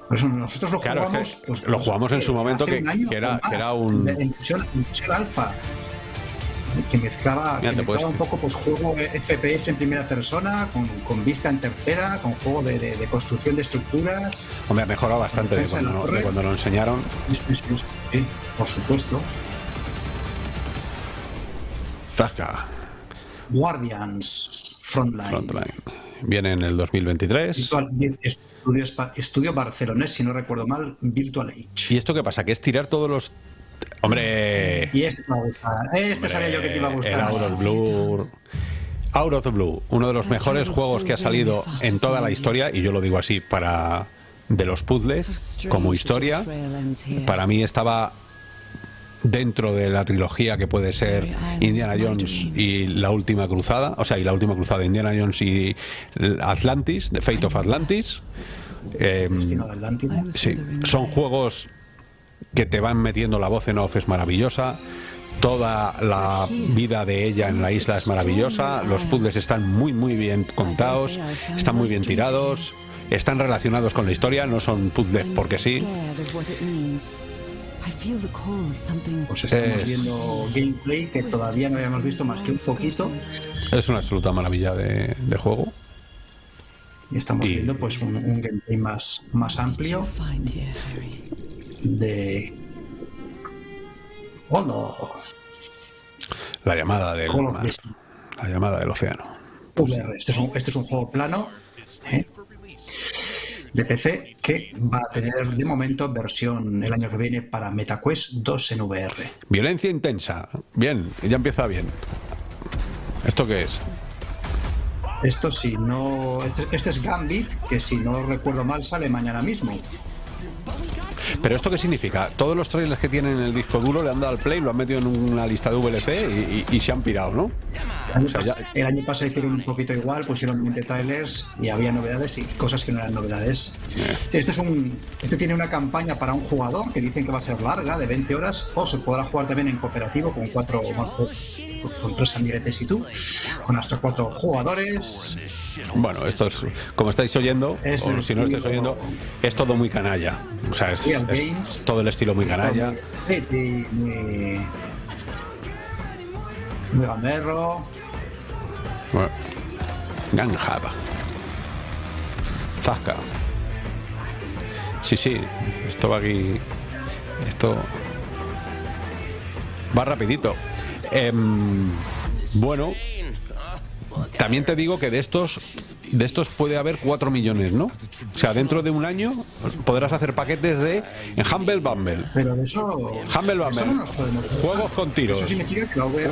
Por eso nosotros lo Claro, es jugamos. que pues, lo jugamos en su eh, momento hace que- año que era- más, que era un- En versión, alfa. Que mezclaba, Mira, que te puedes- mezclaba un poco pues juego FPS en primera persona, con, con vista en tercera, con juego de, de- de construcción de estructuras. Hombre, ha mejorado bastante de cuando, no- de cuando lo enseñaron. Sí, por supuesto. Zasca, Guardians Frontline. Frontline. Viene en el 2023. Virtual- estudio, estudio barcelonés, si no recuerdo mal, Virtual Age. ¿Y esto qué pasa? Que es tirar todos los. Hombre. Y este te va a gustar. Este sabía yo que te iba a El gustar. Out of Blue. Out of the Blue, uno de los mejores juegos que ha salido en toda la historia, y yo lo digo así, para de los puzzles, como historia, para mí estaba dentro de la trilogía que puede ser Indiana Jones y la última cruzada, o sea, y la última cruzada, Indiana Jones y Atlantis, The Fate of Atlantis. Eh, Atlántida. Sí, son juegos que te van metiendo la voz en off, es maravillosa. Toda la vida de ella en la isla es maravillosa. Los puzzles están muy, muy bien contados, están muy bien tirados, están relacionados con la historia, no son puzzles porque sí. Pues estamos Es- viendo gameplay que todavía no habíamos visto más que un poquito. Es una absoluta maravilla de, de juego. Y estamos Y- viendo pues un, un gameplay más, más amplio de. Hola, La llamada del Call of mar, la llamada del océano. VR. Este es un, este es un juego plano ¿eh? De PC que va a tener de momento versión el año que viene para MetaQuest 2 en VR. Violencia intensa. Bien, ya empieza bien. ¿Esto qué es? Esto si no. Este, este es Gambit, que si no recuerdo mal sale mañana mismo. ¿Pero esto qué significa? Todos los trailers que tienen en el disco duro le han dado al play, lo han metido en una lista de VLC y, y- y se han pirado, ¿no? El año, O sea, pas- ya- el año pasado hicieron un poquito igual, pusieron 20 trailers y había novedades y cosas que no eran novedades. Este, es un, este tiene una campaña para un jugador que dicen que va a ser larga, de 20 horas, o se podrá jugar también en cooperativo con cuatro con tres amiguetes y tú, con hasta cuatro jugadores. Bueno, esto es, como estáis oyendo, Es o si no lo estáis oyendo, es todo muy canalla. O sea, es, todo el estilo muy canalla. Muy, muy, muy, muy gamberro. Bueno. Ganjaba. Zasca. Sí, sí. Esto va aquí. Esto. Va rapidito. Em, bueno. También te digo que de estos de estos puede haber 4 millones, ¿no? O sea, dentro de un año podrás hacer paquetes de en Humble Bumble. Pero de eso, Humble eso Bumble. no nos podemos Juegos con tiros. Eso significa que la VR,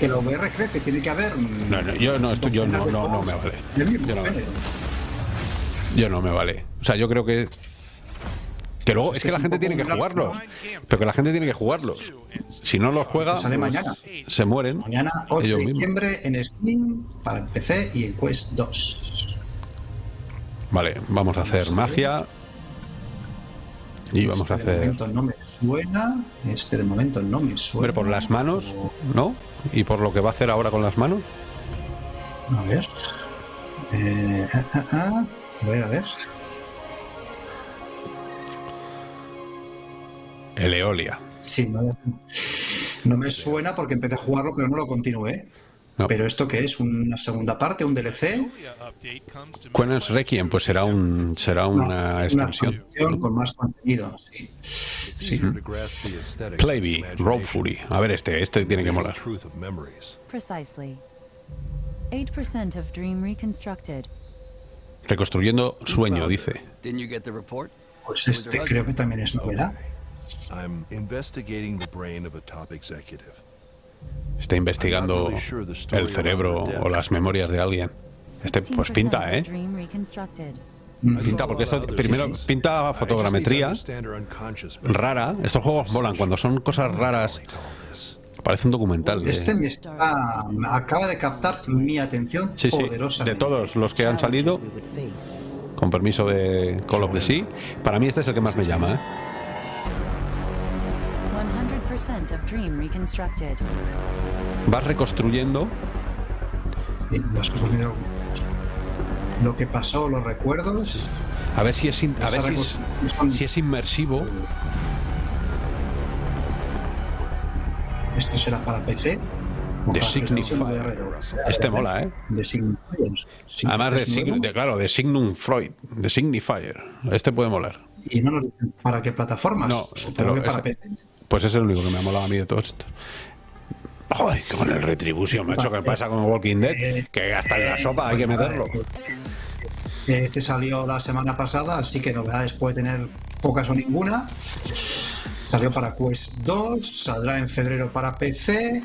que la VR crece, tiene que haber. No, no, yo no, esto- yo no, no, no me vale. Yo no, yo no me vale. O sea, yo creo que que luego Pues es es que la gente tiene que jugarlos. Pero que la gente tiene que jugarlos. Si no los juega, Sale pues, mañana. se mueren. Mañana, 8 ellos de diciembre, en Steam, para el PC y en Quest 2. Vale, vamos a hacer magia. Y vamos a Este de hacer. momento no me suena. Este de momento no me suena. Hombre, por las manos, ¿no? Y por lo que va a hacer ahora con las manos. A ver. Eh, ah, ah, ah. A ver, a ver. El Eolia. Sí, no, no me suena porque empecé a jugarlo, pero no lo continué. No. Pero esto que es una segunda parte, un DLC, Quenens Requiem, pues será un será No, una extensión. expansión con más contenido. Sí. Sí. Aesthetics Playby, imagination Fury. A ver este, este tiene que molar. truth of memories. Precisely. 8% of dream reconstructed. Reconstruyendo sueño, dice. Pues este creo que también es novedad. I'm investigating the brain of a top executive. Está investigando el cerebro o las memorias de alguien. Este, pues 16% pinta, ¿eh? Pinta, porque esto primero pinta fotogrametría rara. Estos juegos molan cuando son cosas raras. Parece un documental. de- Este me está, acaba de captar mi atención Sí, sí, de todos los que han salido, con permiso de Call of the Sea, para mí este es el que más me llama. ¿eh? Vas reconstruyendo, Sí, vas cogiendo lo que pasó, los recuerdos. a ver si es, in- a ver si es, si es inmersivo. Esto será para PC. Signifier. VR. Este mola, ¿eh? De Además de, sign- de- claro, de Signum Freud, de Signifier. Este puede molar. Y no nos dicen para qué plataformas. No, Supongo lo- que para ese- PC. Pues es el único que me ha molado a mí de todos estos. Joder, con el Retribution, macho, que pasa con Walking Dead, que hasta en la sopa hay que meterlo. Este salió la semana pasada, así que novedades puede tener pocas o ninguna. Salió para Quest 2, saldrá en febrero para PC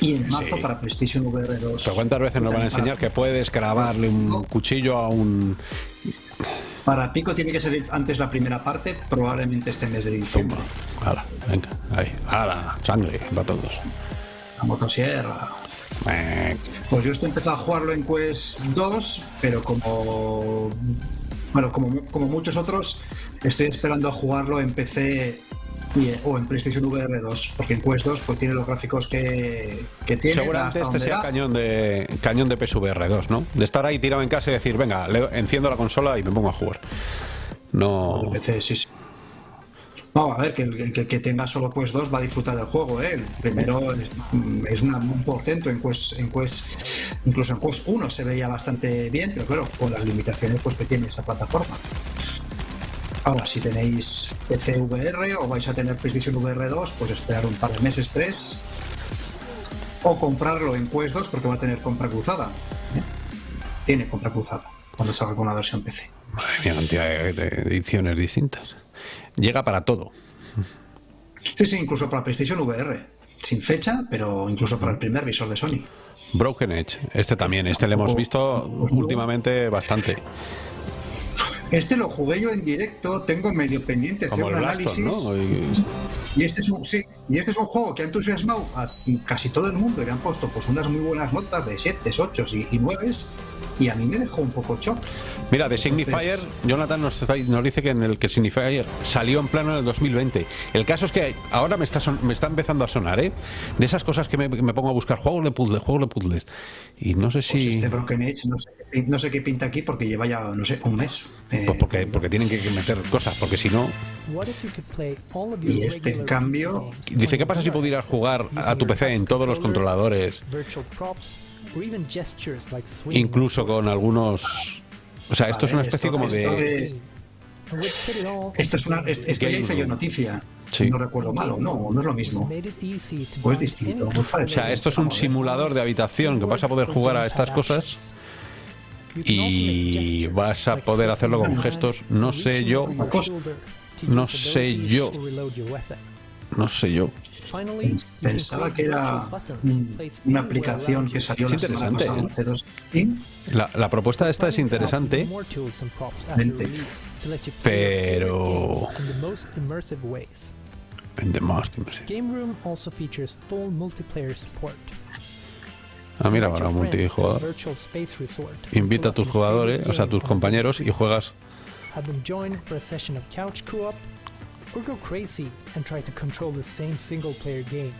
y en marzo Sí. para PlayStation VR 2. Pero cuántas veces nos van a enseñar que puedes grabarle un cuchillo a un Para Pico tiene que salir antes la primera parte, probablemente este mes de diciembre. Hala, venga, ahí, hala, sangre para todos. La motosierra. Eh, Pues yo estoy empezado a jugarlo en Quest 2, pero como bueno, como, como muchos otros, estoy esperando a jugarlo en PC y- o en PlayStation VR 2, porque en Quest 2 pues tiene los gráficos que, que tiene. Seguramente este sea da. cañón de cañón de PSVR 2, ¿no? De estar ahí tirado en casa y decir, venga, le- enciendo la consola y me pongo a jugar. No. De PC, sí, sí. No, a ver, que el que, que tenga solo Quest 2 va a disfrutar del juego, ¿eh? El primero es, es una- un portento en Quest, en Quest, incluso en Quest 1 se veía bastante bien, pero claro, con las limitaciones pues, que tiene esa plataforma. Ahora, si tenéis PC VR o vais a tener PlayStation VR 2, pues esperar un par de meses, tres, o comprarlo en Quest 2 porque va a tener compra cruzada. ¿eh? Tiene compra cruzada cuando salga con la versión PC. Madre cantidad de, de ediciones distintas. Llega para todo. Sí, sí, incluso para PlayStation VR. Sin fecha, pero incluso para el primer visor de Sony. Broken Edge, este también, este le hemos visto últimamente bastante. Este lo jugué yo en directo, tengo medio pendiente hacer un análisis. ¿no? Y- Y este es un sí, y este es un juego que ha entusiasmado a casi todo el mundo y le han puesto pues unas muy buenas notas de 7, 8 y, y 9 y a mí me dejó un poco shock. Mira, de Signifier, Jonathan nos, está- nos dice que en el que Signifier salió en plano en el 2020. El caso es que ahora me está, son- me está empezando a sonar, ¿eh? De esas cosas que me, pongo a buscar juegos de puzzles, juegos de puzzles. Y no sé si. Pues este Broken Edge no sé, qué- no sé qué pinta aquí porque lleva ya, no sé, un mes. Eh, Pues porque, porque tienen que que meter cosas, porque si no. y este en cambio Dice, ¿qué pasa si pudieras jugar a tu PC en todos los controladores? Or even gestures like swinging incluso con algunos... O sea, esto es una especie esto- como esto de... es- Esto es una. Esto ya hice yo noticia. Sí. No recuerdo mal o no, no es lo mismo. O es buy distinto, parece. O sea, esto es un simulador de habitación que vas a poder jugar a estas cosas y vas a poder hacerlo con gestos. No sé yo, no sé yo. No sé yo. Pensaba que era un- una aplicación que salió la Es semana interesante, pasada ¿eh? hace dos. ¿Sí? La, la propuesta esta es interesante, Vente. pero- ways. en The Most Immersive. Game Room also features full multiplayer support. Ah, mira, ahora multijugador. Invita a tus jugadores, o sea, a tus compañeros y juegas. Or go crazy and try to control the same single-player game.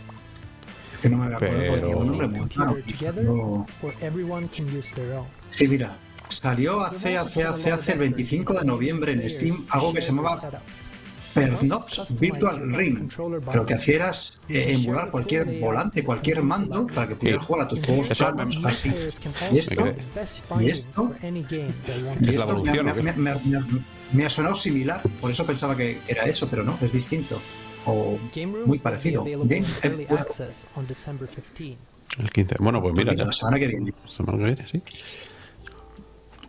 Que no me acuerdo porque Pero- No. or everyone can use their own. Sí, mira. Salió hace, hace, hace, hace el 25 de noviembre en Steam algo que se llamaba Pernops Virtual Ring. Pero lo que hacía era eh, emular cualquier volante, cualquier mando para que pudieras Sí. jugar a tus juegos planos así. Y esto- y esto- y Y Es la esto me, evolución, me- me- me- ha sonado similar, por eso pensaba que era eso, pero no, es distinto. O muy parecido. Game eh, El 15. Bueno, pues mira, ya. la semana que viene. Semana que viene, sí.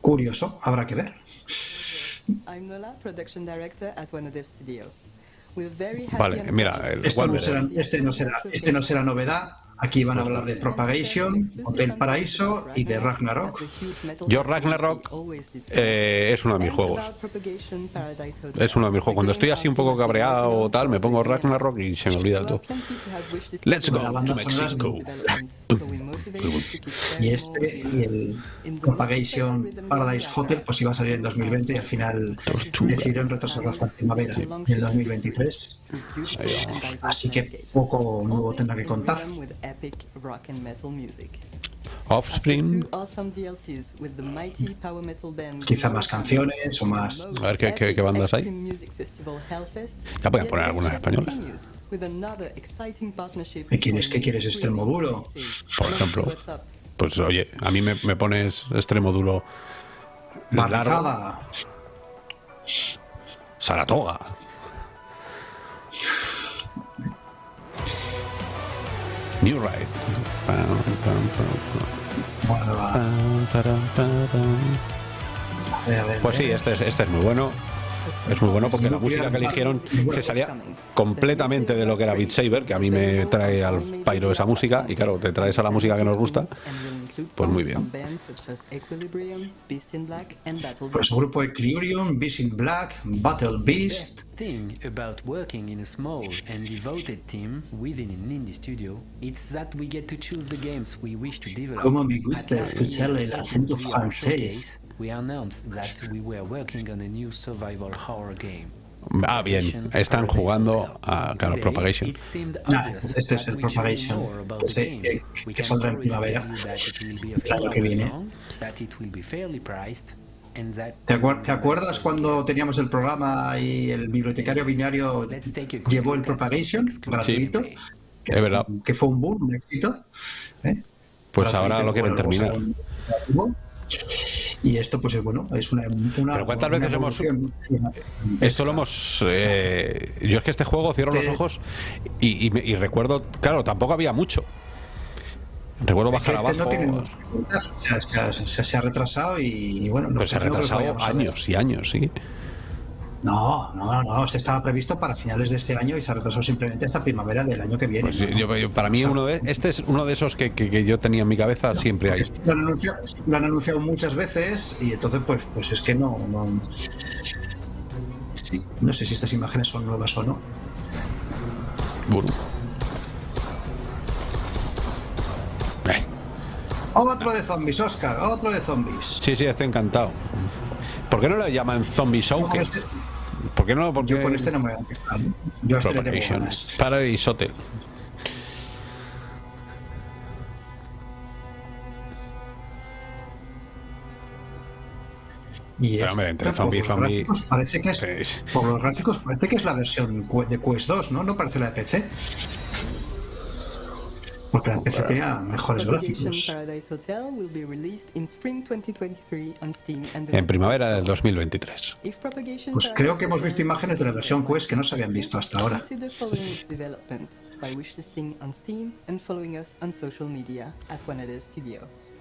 Curioso, habrá que ver. I'm Nola, production director at One Dev Studio. We're very happy Vale, mira, el no Wanderer. será, este, no será, este no será novedad. Aquí van a hablar de Propagation, Hotel Paraíso y de Ragnarok. Yo Ragnarok eh, es uno de mis juegos. Es uno de mis juegos. Cuando estoy así un poco cabreado o tal, me pongo Ragnarok y se me olvida todo. Let's go La to Mexico. Y este y el Propagation Paradise Hotel pues iba a salir en 2020 y al final decidieron retrasarlo hasta primavera del 2023. Así que poco nuevo tendrá que contar. Epic rock and metal music. Offspring. Two awesome DLCs with the mighty power metal band Quizá más canciones o más. A ver qué, qué- qué bandas hay. Extreme Music Festival Hellfest. Ya pueden poner algunas españolas. Continues with another exciting partnership ¿Qué quieres? ¿Qué quieres? ¿Extremo duro? Por ejemplo. Pues oye, a mí me, me pones extremo duro. largo, Barricada. Saratoga. A ver, Pues sí, este es, este es muy bueno. Es muy bueno porque la música que eligieron se salía completamente de lo que era Beat Saber, que a mí me trae al pairo esa música, y claro, te traes a la música que nos gusta. Pues muy bien. Pues el grupo Equilibrium, Beast in Black, Battle Beast. thing about working in a small and devoted team within an indie studio is that we get to choose the games we wish to develop. Cómo me gusta escucharle el acento francés. We announced that we were working on a new survival horror game. Ah, bien, están jugando a claro, Propagation. Obvious este es el Propagation, about que, que- que saldrá en primavera. El año que viene. ¿Te, acuer- te acuerdas cuando teníamos el programa y el bibliotecario binario llevó el Propagation gratuito? Es verdad. Que fue un boom, un éxito. ¿eh? Pues Gratuito, ahora lo quieren bueno, terminar. Y esto, pues es bueno, es una. una Pero ¿cuántas una veces hemos-. Esto lo hemos. eh, yo es que este juego cierro los ojos y, y y recuerdo. Claro, tampoco había mucho. Recuerdo bajar Este abajo. no. O sea, se, ha, se- se ha retrasado y, y bueno, no, Pues se ha retrasado años y años, sí. No, no, no, este estaba previsto para finales de este año y se ha retrasado simplemente hasta primavera del año que viene. Pues yo- yo- para mí, uno de, este es uno de esos que, que- que yo tenía en mi cabeza siempre hay. Lo han, anunciado, lo han anunciado muchas veces y entonces pues, pues es que no, no... Sí, no sé si estas imágenes son nuevas o no. Bueno. Eh, Otro de zombies, Oscar, otro de zombies. Sí, sí, estoy encantado. ¿Por qué no le llaman Zombie Show? Con este, ¿Por qué no? Porque yo con este no me voy a quejar. ¿eh? Yo a este tengo ganas. Paradise Hotel. Y Pero, es- hombre, entre por zombie los zombie- gráficos parece que es, por los gráficos parece que es la versión de Quest 2, ¿no? No parece la de PC. Porque la PC tenía mejores gráficos. Paradise Hotel will be released in spring 2023 on Steam and En primavera del 2023. If Propagation Pues creo que hemos visto imágenes de la versión Quest que no se habían visto hasta ahora.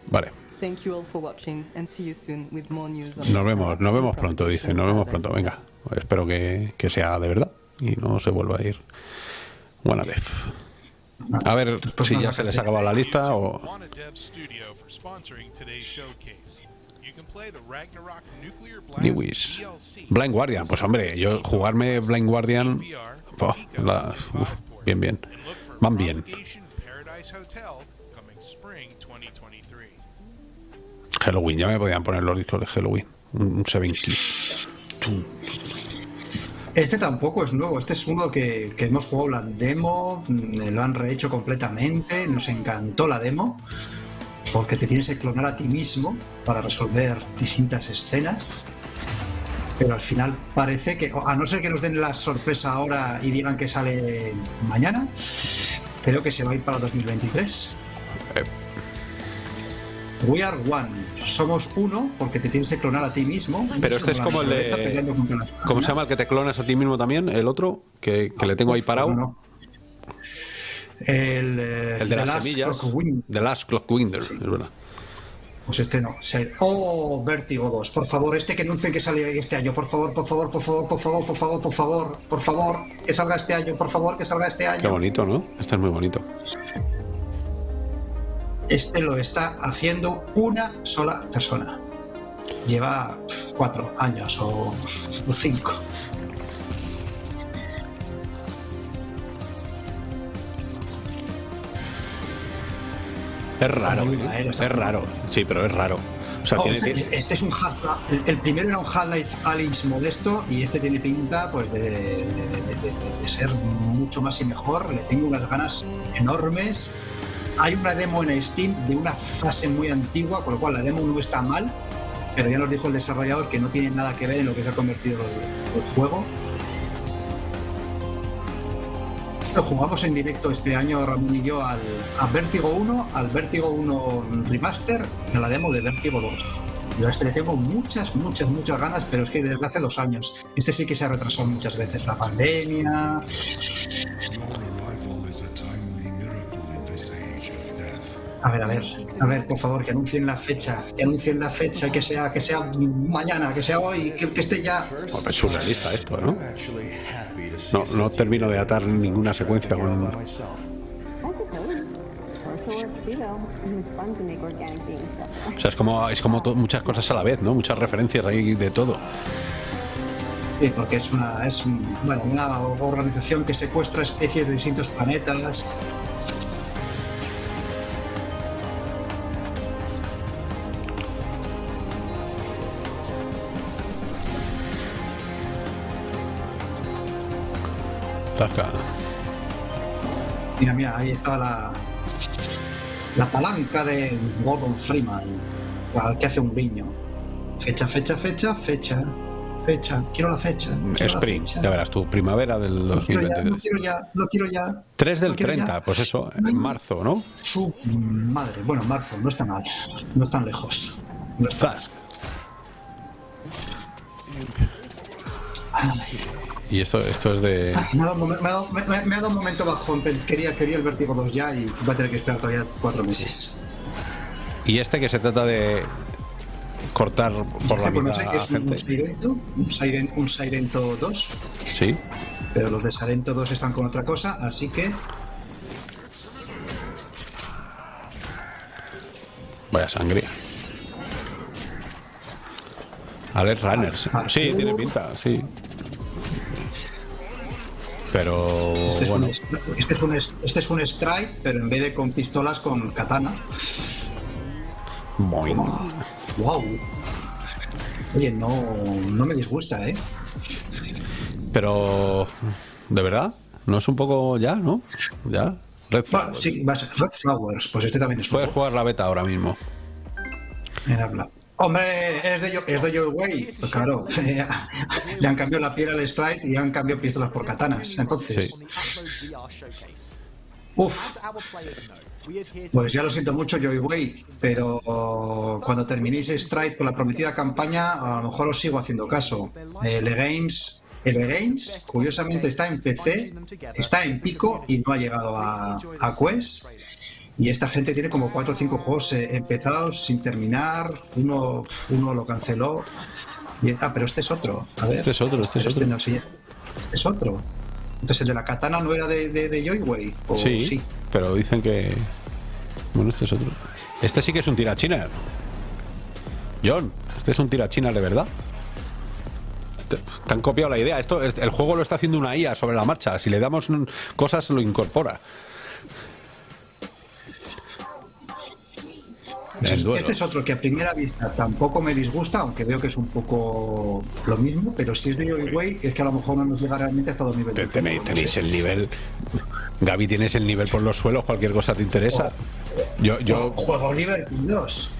Vale. Thank you all for watching and see you soon with more news on Nos vemos, nos vemos pronto, dice. Nos vemos pronto. Venga. Espero que, que sea de verdad y no se vuelva a ir. Buena def. A ver si ya se les ha acabado la lista o. Lewis. Blind Guardian, pues hombre, yo jugarme Blind Guardian. oh, bien, bien. Van bien. Propagation Paradise Hotel coming spring 2023. Halloween, ya me podían poner los discos de Halloween. Un un Seven Keys. Este tampoco es nuevo, este es uno que, que hemos jugado la demo, mm, lo han rehecho completamente, nos encantó la demo, porque te tienes que clonar a ti mismo para resolver distintas escenas. Pero al final parece que, a no ser que nos den la sorpresa ahora y digan que sale mañana, creo que se va a ir para 2023. We are one. Somos uno porque te tienes que clonar a ti mismo. Pero este es como el de. peleando contra las ¿Cómo se llama el que te clonas a ti mismo también? El otro, que, que le tengo ahí parado. No. El, eh, El de The las Last semillas. The Last Clock Winder, es verdad. Pues este no. Oh, Vértigo 2. Por favor, este que anuncien que sale este año. Por favor, por favor, por favor, por favor, por favor, por favor, por favor, que salga este año. Por favor, que salga este Qué año. bonito, ¿no? Este es muy bonito. Este lo está haciendo una sola persona. Lleva cuatro años o, cinco. Es raro, ¿eh? eh, es raro. Sí, pero es raro. O sea, Oh, tiene, este, tiene- este es un Half el, el primero era un Half-Life Alyx modesto y este tiene pinta pues de, de- de- de- de ser mucho más y mejor. Le tengo unas ganas enormes. Hay una demo en Steam de una fase muy antigua, con lo cual la demo no está mal, pero ya nos dijo el desarrollador que no tiene nada que ver en lo que se ha convertido el, juego. Lo jugamos en directo este año, Ramón y yo, al, a Vértigo 1, al Vértigo 1 Remaster y a la demo de Vértigo 2. Yo a este le tengo muchas, muchas, muchas ganas, pero es que desde hace dos años. Este sí que se ha retrasado muchas veces. La pandemia. A ver, a ver, a ver, por favor, que anuncien la fecha, que anuncien la fecha, que sea, que sea mañana, que sea hoy, que, que esté ya. Bueno, es surrealista esto, ¿no? No, no termino de atar ninguna secuencia con. O sea, es como, es como muchas cosas a la vez, ¿no? Muchas referencias ahí de todo. Sí, porque es una, es un- bueno, una organización que secuestra especies de distintos planetas. Zasca. Mira, mira, ahí estaba la, la palanca de Gordon Freeman, al que hace un guiño. Fecha, fecha, fecha, fecha, fecha. Quiero la fecha. quiero la Spring, fecha. ya verás tú, primavera del Lo quiero ya, lo 2023. quiero ya, lo quiero ya. 3 del lo quiero 30, ya. pues eso, en marzo, ¿no? Su madre. Bueno, marzo, no está mal. No es tan lejos. No está Zas. Y esto, esto es de. Me ha, dado un momen- me, ha dado, me- me- me ha dado un momento bajón. pe- Quería, quería el Vértigo 2 ya y va a tener que esperar todavía cuatro meses. Y este que se trata de cortar por la Este, pues no mitad sé, a que es un, un gente. Sirento, un, Siren- un Sirento 2, Sí. pero los de Sirento 2 están con otra cosa, así que Vaya sangría. Alex Runners. Sí, tiene pinta, sí. Pero este es, bueno, un, este, es un, este es un Strike, pero en vez de con pistolas, con katana. boing. ¡Wow! Oye, no, no me disgusta, ¿eh? Pero de verdad, no es un poco ya, ¿no? Ya. Red Flowers. sí, va a ser Red Flowers, pues este también es Puedes jugar la beta ahora mismo. en habla. Hombre, es de, Yo- es de Joe Way. Pues claro, <laughs> le han cambiado la piel al Strike y han cambiado pistolas por katanas. Entonces, Uf. Pues ya lo siento mucho, Joy Way, pero cuando terminéis Stride con la prometida campaña, a lo mejor os sigo haciendo caso. El Games, el Games, curiosamente, está en PC, está en pico y no ha llegado a, a Quest. Y esta gente tiene como 4 o 5 juegos eh, empezados sin terminar. Uno, uno lo canceló. Y, ah, pero este es otro. A ver. Este es otro, este es Pero otro. no, sí. Este es otro. Entonces el de la katana no era de, de, de Joyway. ¿O Sí, sí? pero dicen que. Bueno, este es otro. Este sí que es un tirachina. John, este es un tirachina de verdad. Te, te han copiado la idea. Esto, el juego lo está haciendo una IA sobre la marcha. Si le damos cosas, lo incorpora. Este es otro que a primera vista tampoco me disgusta, aunque veo que es un poco lo mismo, pero si es de Joyway es que a lo mejor no nos llega realmente hasta 2025. Tenéis, no tenéis sé. el nivel. Gaby, tienes el nivel por los suelos. Cualquier cosa te interesa. Yo, yo, Juegos divertidos.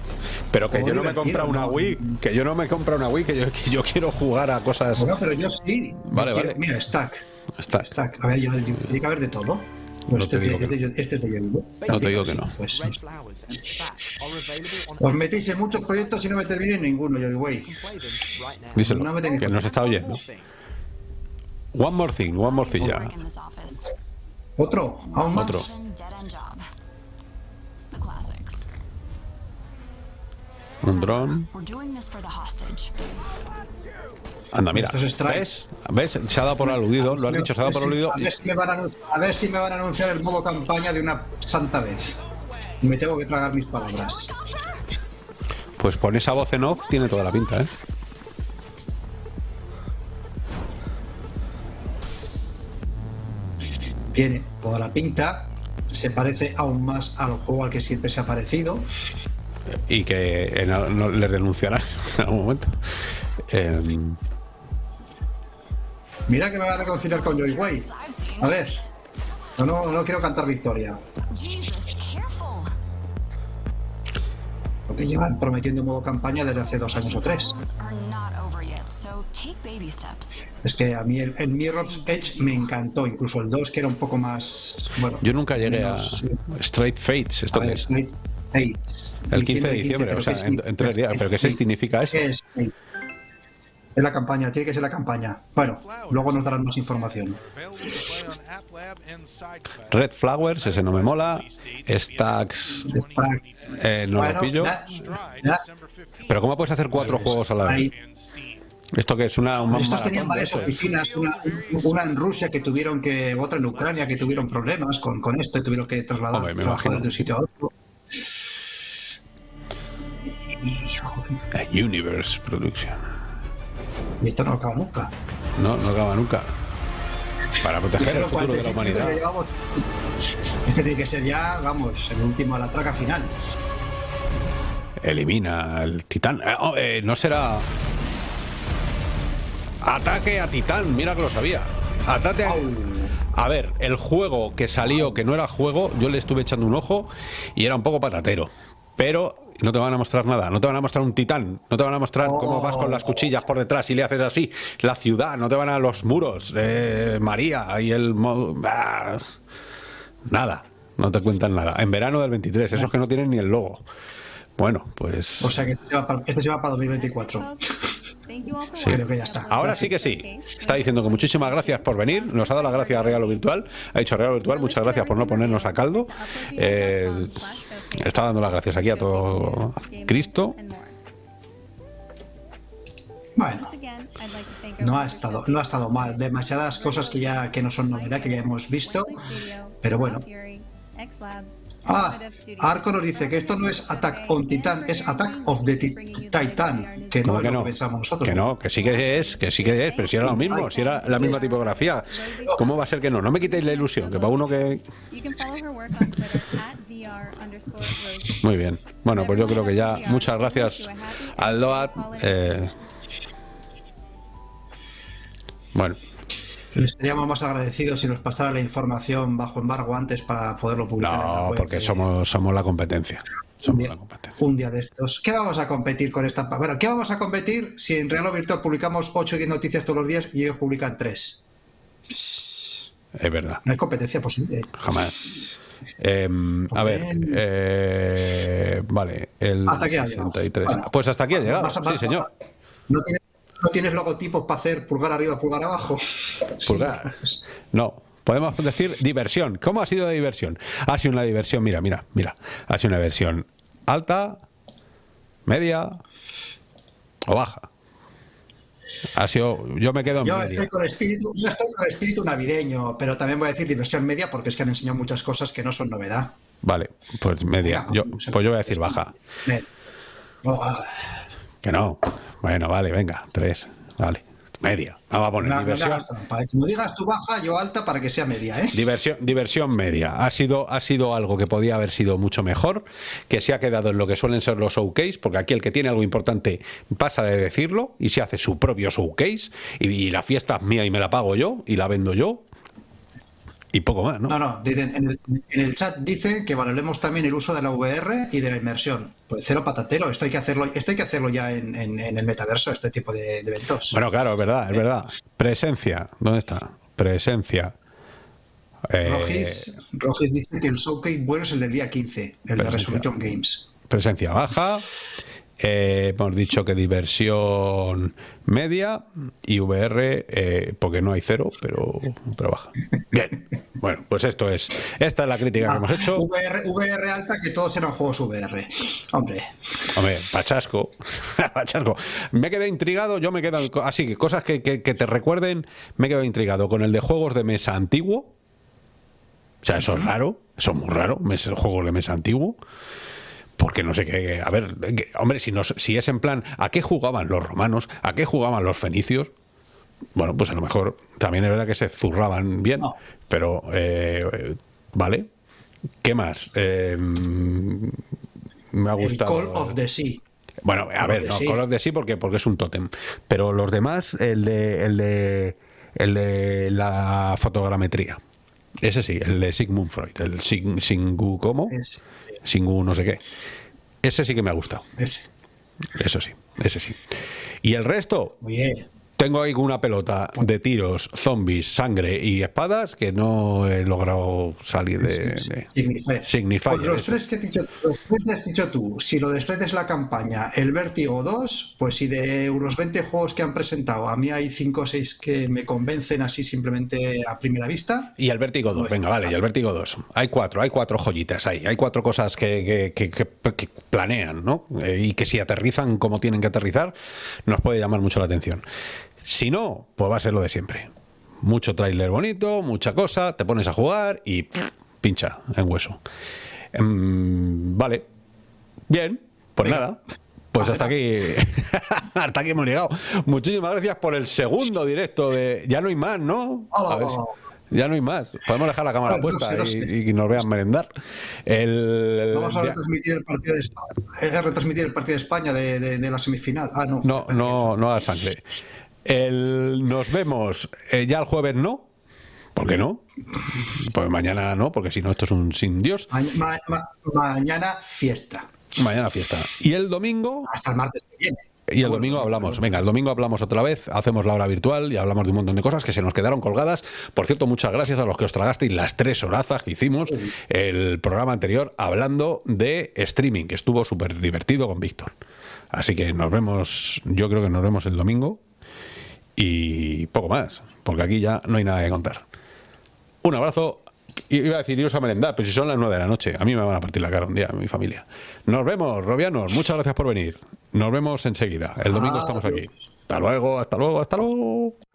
pero que yo juego no me comprado una ¿no? Wii. Que yo no me he comprado una Wii. Que yo, que yo quiero jugar a cosas. Bueno, pero yo sí. Vale, Quiero- vale. Mira, Stack. Está. Stack. A ver, yo, yo- tiene que haber de todo. No este, te es digo de, que este, este es de Joyway. No te digo que no. Pues, os metéis en muchos proyectos y no me terminéis ninguno, Joyway. Díselo. No me que nos está oyendo. One more thing, one more thing ya. ¿Otro? ¿Aún más? Otro. Un dron. Anda, mira. Esto es. ¿Ves? ¿Ves? Se ha dado por aludido. Lo has dicho, se ha dado por aludido. A ver, si me van a, anun- a ver si me van a anunciar el modo campaña de una santa vez. Me tengo que tragar mis palabras. Pues pon esa voz en off, tiene toda la pinta, ¿eh? Tiene toda la pinta. Se parece aún más al juego al que siempre se ha parecido. Y que no, les denunciarán <laughs> en algún momento. Em, Mira que me van a reconciliar con Joyway. A ver. No, no, no quiero cantar victoria. Lo que llevan prometiendo modo campaña desde hace dos años o tres. Es que a mí el, el Mirror's Edge me encantó, incluso el 2 que era un poco más... Bueno, yo nunca llegué a menos- Straight Fates. ¿Esto a qué ver, es? Straight Fates. El 15 de diciembre, o pero sea, ¿qué en, tres días. ¿Pero qué significa eso? ¿Qué es? Es la campaña, tiene que ser la campaña. Bueno, luego nos darán más información. Red Flowers, ese no me mola. Stacks, Stack. eh, no Bueno, lo pillo. Pero ¿cómo puedes hacer cuatro juegos a la vez? ¿Esto que es una, una Estos tenían varias oficinas, una, una en Rusia que tuvieron que, otra en Ucrania que tuvieron problemas con, con esto y tuvieron que trasladar Hombre, de un sitio a otro. A Universe Production. Y esto no acaba nunca. No, no acaba nunca. Para proteger el futuro de la 45 minutos, humanidad. llevamos- Este tiene que ser ya, vamos, el último a la traca final. Elimina al titán. Eh, oh, eh, no será. Ataque a titán, mira que lo sabía. Ataque a. A ver, el juego que salió, que no era juego, yo le estuve echando un ojo y era un poco patatero. Pero no te van a mostrar nada, no te van a mostrar un titán, no te van a mostrar cómo vas con las cuchillas por detrás y le haces así, la ciudad, no te van a los muros, eh, María y el... ah, nada, no te cuentan nada. En verano del 23, esos que no tienen ni el logo. Bueno, pues... O sea que este se va para, este se va para 2024. Sí. Creo que ya está. Ahora sí que sí. Está diciendo que muchísimas gracias por venir. Nos ha dado las gracias a Regalo Virtual. Ha dicho Regalo Virtual, muchas gracias por no ponernos a caldo. Eh, está dando las gracias aquí a todo Cristo. Bueno, no ha estado, no ha estado mal. Demasiadas cosas que ya que no son novedad, que ya hemos visto. Pero bueno. Ah, Arco nos dice que esto no es Attack on Titan, es Attack of the Ti- Titan, que no ¿Cómo es que lo no? que pensamos nosotros. Que no, que sí que es, que sí que es, pero si era lo mismo, si era la misma tipografía. ¿Cómo va a ser que no? No me quitéis la ilusión, que para uno que... Muy bien. Bueno, pues yo creo que ya. Muchas gracias al Load. Eh, bueno, Estaríamos más agradecidos si nos pasara la información bajo embargo antes para poderlo publicar. en la no, web, porque somos, somos la competencia. un Somos día, la competencia. un día de estos. ¿Qué vamos a competir con esta? Bueno, ¿qué vamos a competir si en Real o Virtual publicamos 8 o 10 noticias todos los días y ellos publican 3? Es verdad. No hay competencia posible. Jamás. Em, a ver, eh, vale, el Hasta aquí ha llegado. 63. Bueno, pues hasta aquí ha llegado, sí, señor. ¿No tienes, no tienes logotipos para hacer pulgar arriba, pulgar abajo? Pulgar. No, podemos decir diversión. ¿Cómo ha sido de diversión? Ha sido una diversión, mira, mira, mira. Ha sido una diversión alta, media o baja. Ha sido, yo me quedo en Yo media. estoy, con espíritu, yo estoy con espíritu navideño, pero también voy a decir diversión media porque es que han enseñado muchas cosas que no son novedad. Vale, pues media. Yo, pues yo voy a decir baja. Que no. Bueno, vale, venga, tres. Vale, media. Vamos a poner no, no diversión. hagas trampa, ¿eh? Como digas tú baja, yo alta para que sea media, ¿eh? Diversión, diversión media. Ha sido, ha sido algo que podía haber sido mucho mejor, que se ha quedado en lo que suelen ser los showcase, porque aquí el que tiene algo importante pasa de decirlo y se hace su propio showcase, y, y la fiesta es mía y me la pago yo, y la vendo yo, y poco más, ¿no? No, no, dicen- en el, en el chat dice que valoremos también el uso de la VR y de la inmersión. Pues cero patatero, esto hay que hacerlo, esto hay que hacerlo ya en, en- en el metaverso, este tipo de, de eventos. Bueno, claro, es verdad, es verdad. Presencia, ¿dónde está? Presencia. Eh, Rogis, Rogis dice que el showcase bueno es el del día 15, el de. Resolution Games. presencia baja. Eh, hemos dicho que diversión media y VR, eh, porque no hay cero, pero, pero baja. Bien, bueno, pues esto es. Esta es la crítica que hemos hecho. VR, VR alta, que todos eran juegos VR. Hombre, Hombre, pachasco. <laughs> pachasco. Me quedé intrigado, yo me quedo. Así que cosas que, que- que te recuerden, me he quedado intrigado con el de juegos de mesa antiguo. O sea, eso es raro, eso es muy raro, juegos de mesa antiguo. Porque no sé qué. A ver, que- hombre, si, nos, si es en plan, ¿a qué jugaban los romanos? ¿A qué jugaban los fenicios? Bueno, pues a lo mejor también es verdad que se zurraban bien, pero eh, vale. ¿Qué más? Eh, mm, me ha el gustado. Call of the Sea. Bueno, a Call ver, no, Sea. Call of the Sea porque, porque es un tótem. Pero los demás, el de, el de, el de la fotogrametría. Ese sí, el de Sigmund Freud, el Sig- Singu, ¿cómo? Singu no sé qué. Ese sí que me ha gustado. Ese. Eso sí, ese sí. Y el resto, Muy bien. Tengo ahí una pelota de tiros, zombies, sangre y espadas que no he logrado salir de... de- Signifier. Signifier, Pues los tres que has dicho, los tres que has dicho tú, si lo de Sled es la campaña, el Vértigo 2, pues si de unos 20 juegos que han presentado, a mí hay 5 o 6 que me convencen así simplemente a primera vista. Y el Vértigo 2, venga, vale, y el Vértigo 2. Hay cuatro, hay cuatro joyitas ahí, hay cuatro cosas que, que- que- que- que planean, ¿no? Eh, y que si aterrizan como tienen que aterrizar, nos puede llamar mucho la atención. Si no, pues va a ser lo de siempre. Mucho tráiler bonito, mucha cosa, te pones a jugar y pff, pincha en hueso. Em, vale, bien, pues nada. Pues hasta aquí, <laughs> hasta aquí hemos llegado. Muchísimas gracias por el segundo directo de. Ya no hay más, ¿no? A ver si- ya no hay más. Podemos dejar la cámara puesta sé, no y, sé. y nos vean merendar. El, Vamos a retransmitir el partido de España, eh, retransmitir el partido de España de, de- de la semifinal. Ah, no. no, no, no a sangre. El, nos vemos eh, ya el jueves, ¿no? ¿Por qué no? Pues mañana no, porque si no, esto es un sin Dios. Ma- ma- ma- mañana fiesta. Mañana fiesta. Y el domingo. Hasta el martes que viene. Y el domingo hablamos, venga, el domingo hablamos otra vez, hacemos la hora virtual y hablamos de un montón de cosas que se nos quedaron colgadas. Por cierto, muchas gracias a los que os tragasteis las tres horazas que hicimos el programa anterior hablando de streaming, que estuvo súper divertido con Víctor. Así que nos vemos, yo creo que nos vemos el domingo y poco más, porque aquí ya no hay nada que contar. Un abrazo. Iba a decir iros a merendar, pero si son las 9 de la noche, a mí me van a partir la cara un día, mi familia. Nos vemos, Robianos, muchas gracias por venir. Nos vemos enseguida. El domingo estamos aquí. Hasta luego, hasta luego, hasta luego.